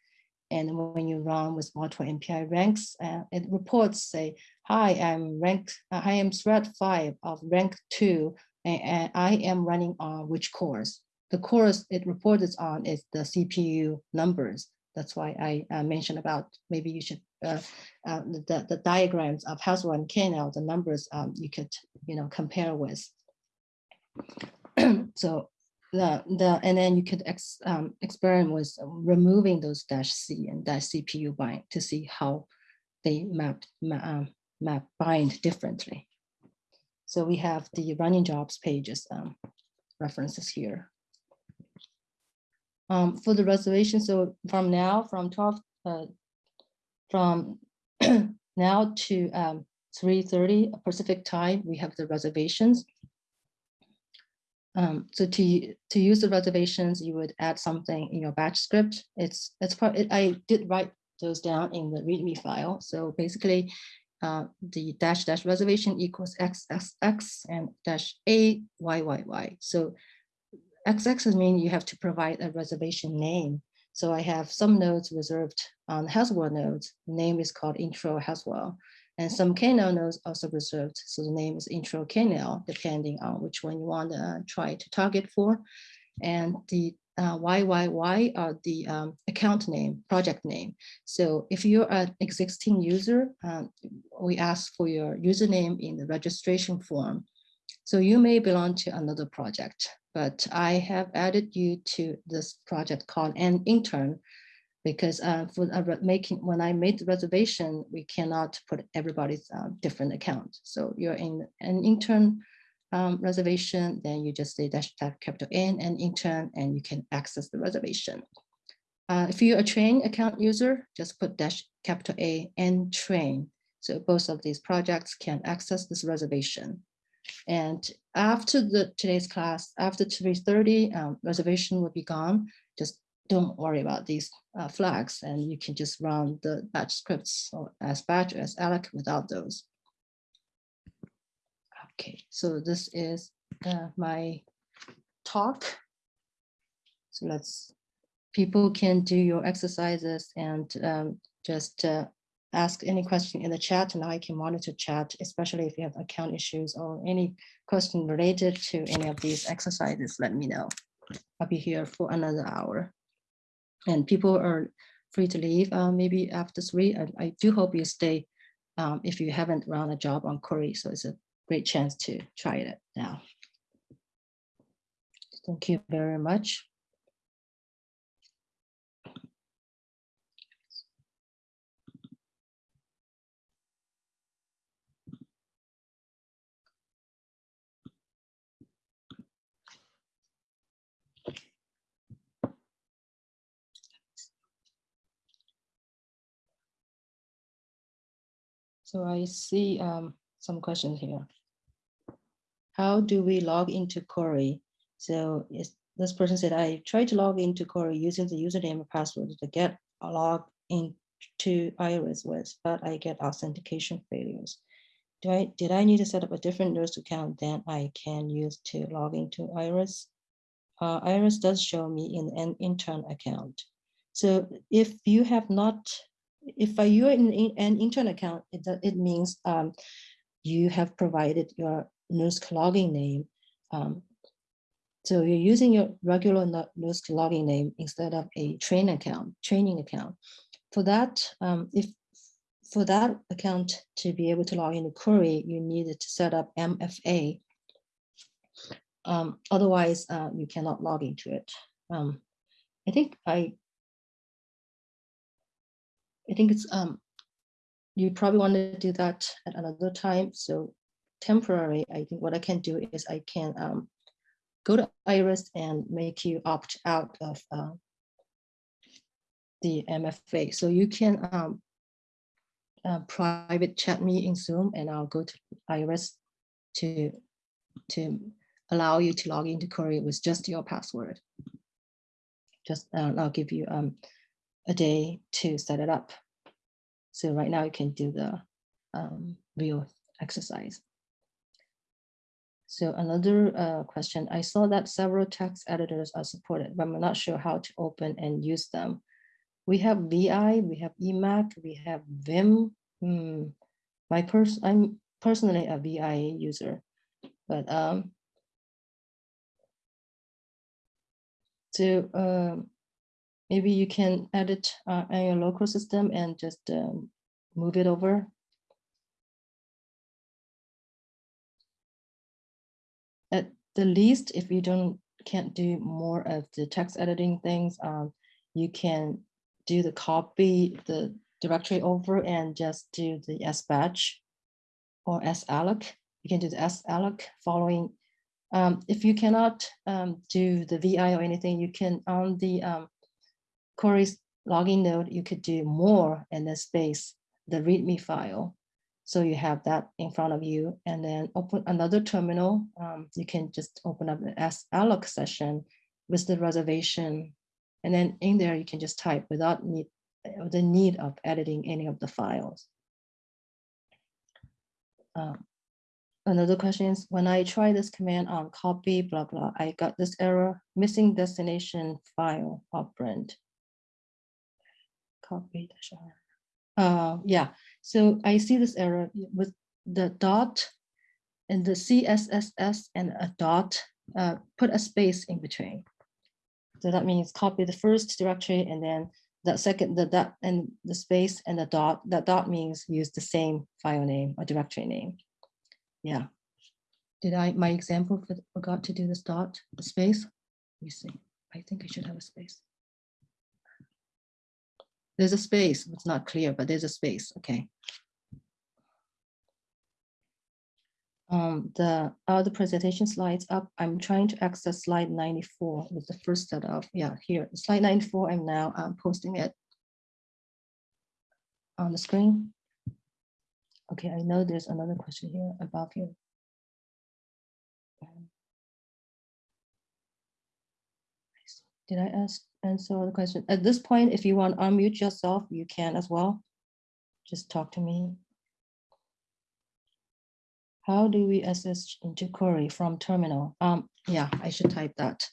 And when you run with multiple MPI ranks, uh, it reports say, hi, I'm rank, uh, I am thread five of rank two, and, I am running on which cores. The cores it reports on is the CPU numbers that's why I uh, mentioned about maybe you should uh, uh, the the diagrams of Haswell and KNL, the numbers um, you could you know compare with. [CLEARS THROAT] so the the and then you could ex, um, experiment with removing those dash C and dash CPU bind to see how they map ma, um, map bind differently. So we have the running jobs pages um, references here. Um, for the reservation, so from now, from 12, uh, from [CLEARS THROAT] now to um, 3.30 Pacific time, we have the reservations. Um, so to, to use the reservations, you would add something in your batch script. It's, it's part, it, I did write those down in the README file. So basically, uh, the dash dash reservation equals x x x and dash a y y y. So XX is mean you have to provide a reservation name. So I have some nodes reserved on Haswell nodes. Name is called intro Haswell. And some KNL nodes also reserved. So the name is intro KNL, depending on which one you want to try to target for. And the uh, YYY are the um, account name, project name. So if you're an existing user, um, we ask for your username in the registration form. So you may belong to another project but I have added you to this project called an intern because uh, for making when I made the reservation, we cannot put everybody's uh, different account. So you're in an intern um, reservation, then you just say dash type capital N and intern, and you can access the reservation. Uh, if you're a train account user, just put dash capital A and train. So both of these projects can access this reservation. And after the today's class, after 3.30, um, reservation will be gone. Just don't worry about these uh, flags and you can just run the batch scripts or sbatch as alloc without those. Okay, so this is uh, my talk. So let's, people can do your exercises and um, just uh, ask any question in the chat and I can monitor chat, especially if you have account issues or any question related to any of these exercises, let me know. I'll be here for another hour. And people are free to leave uh, maybe after three. I, I, do hope you stay um, if you haven't run a job on Cori. So it's a great chance to try it now. Thank you very much. So I see um, some questions here. How do we log into Cori? So this person said, I tried to log into Cori using the username and password to get a log into Iris with, but I get authentication failures. Do I, did I need to set up a different NERSC account than I can use to log into Iris? Uh, Iris does show me in an intern account. So if you have not if you're in, in an intern account, it, it means um, you have provided your NERSC login name. Um, so you're using your regular NERSC login name instead of a train account, training account. For that, um, if for that account to be able to log into Cori, you needed to set up MFA. Um, otherwise, uh, you cannot log into it. Um, I think I I think it's um you probably want to do that at another time. So temporary, I think what I can do is I can um, go to Iris and make you opt out of uh, the MFA. So you can um, uh, private chat me in Zoom and I'll go to Iris to, to allow you to log into Cori with just your password. Just uh, I'll give you um, a day to set it up. So right now you can do the um, real exercise. So another uh, question, I saw that several text editors are supported, but I'm not sure how to open and use them. We have VI, we have Emacs, we have Vim. Hmm. My pers I'm personally a VI user, but um, so maybe you can edit uh, on your local system and just um, move it over. At the least, if you don't can't do more of the text editing things, um, you can do the copy the directory over and just do the sbatch or salloc. You can do the salloc following. Um, if you cannot um, do the VI or anything, you can on the Cori's login node, you could do more and then space the README file. So you have that in front of you and then open another terminal. Um, you can just open up the salloc session with the reservation. And then in there, you can just type without need, the need of editing any of the files. Um, another question is when I try this command on copy, blah, blah, I got this error, missing destination file operand. Uh, yeah, so I see this error with the dot and the CSSS and a dot, uh, put a space in between. So that means copy the first directory and then the second, the dot and the space and the dot, that dot means use the same file name or directory name. Yeah. Did I, my example for- forgot to do this dot, the space? Let me see. I think I should have a space. There's a space, it's not clear, but there's a space, okay. Um, the other presentation slides up, I'm trying to access slide 94 with the first set of, yeah, here, slide 94, I'm now um, posting it on the screen. Okay, I know there's another question here above here. Um, Did I ask, answer the question? At this point, if you want to unmute yourself, you can as well. Just talk to me. How do we access into Cori from terminal? Um, yeah, I should type that.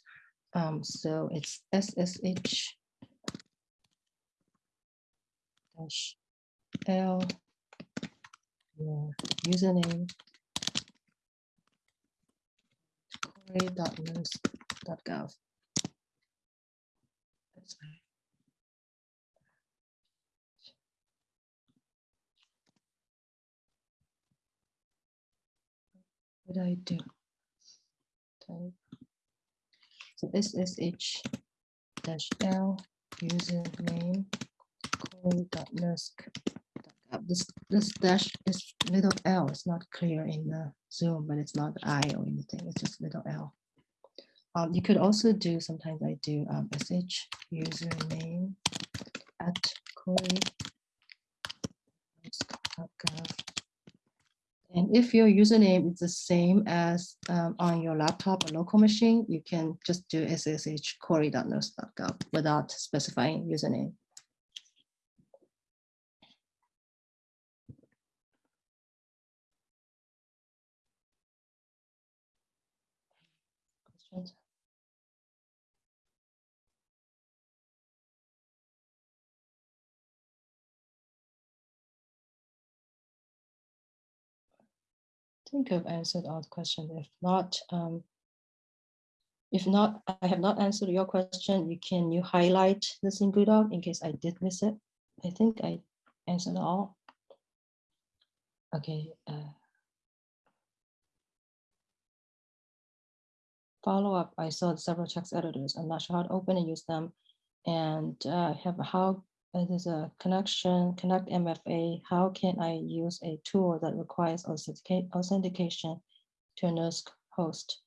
Um, so it's SSH dash L your username cori.nersc.gov. What I do? Type. So SSH dash L username cori.nersc.gov. This this dash is little L. It's not clear in the Zoom, but it's not I or anything. It's just little L. Um, you could also do, sometimes I do um, sh username at cori.gov. And if your username is the same as um, on your laptop or local machine, you can just do ssh cori.nersc.gov without specifying username. Think I've answered all the questions. If not, um, if not, I have not answered your question. You can you highlight this in Doc in case I did miss it. I think I answered all. Okay. Uh, follow up. I saw several text editors. I'm not sure how to open and use them. And uh, have how uh, there's a connection, connect MFA. How can I use a tool that requires authentication to a NERSC host?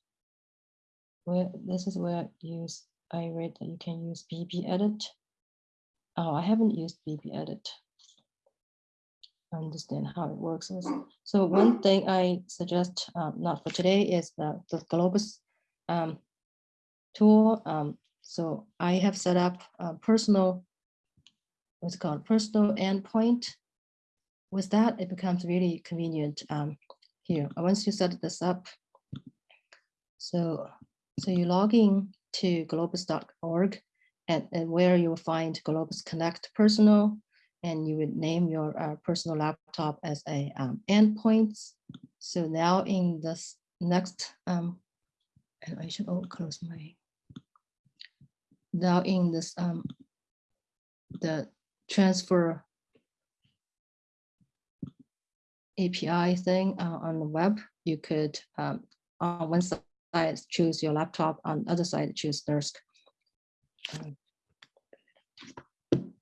Where this is where use I read that you can use BBEdit. Oh, I haven't used BBEdit. I understand how it works. So one thing I suggest, um, not for today, is the, the Globus um, tool. Um, so I have set up a personal, what's called, personal endpoint. With that, it becomes really convenient um, here. Once you set this up, so so you log in to globus.org and, and where you will find Globus Connect Personal, and you would name your uh, personal laptop as a um, endpoints. So now in this next, um, and I should all close my. Now in this um, the transfer API thing uh, on the web, you could um, on one side choose your laptop, on the other side choose NERSC. Um,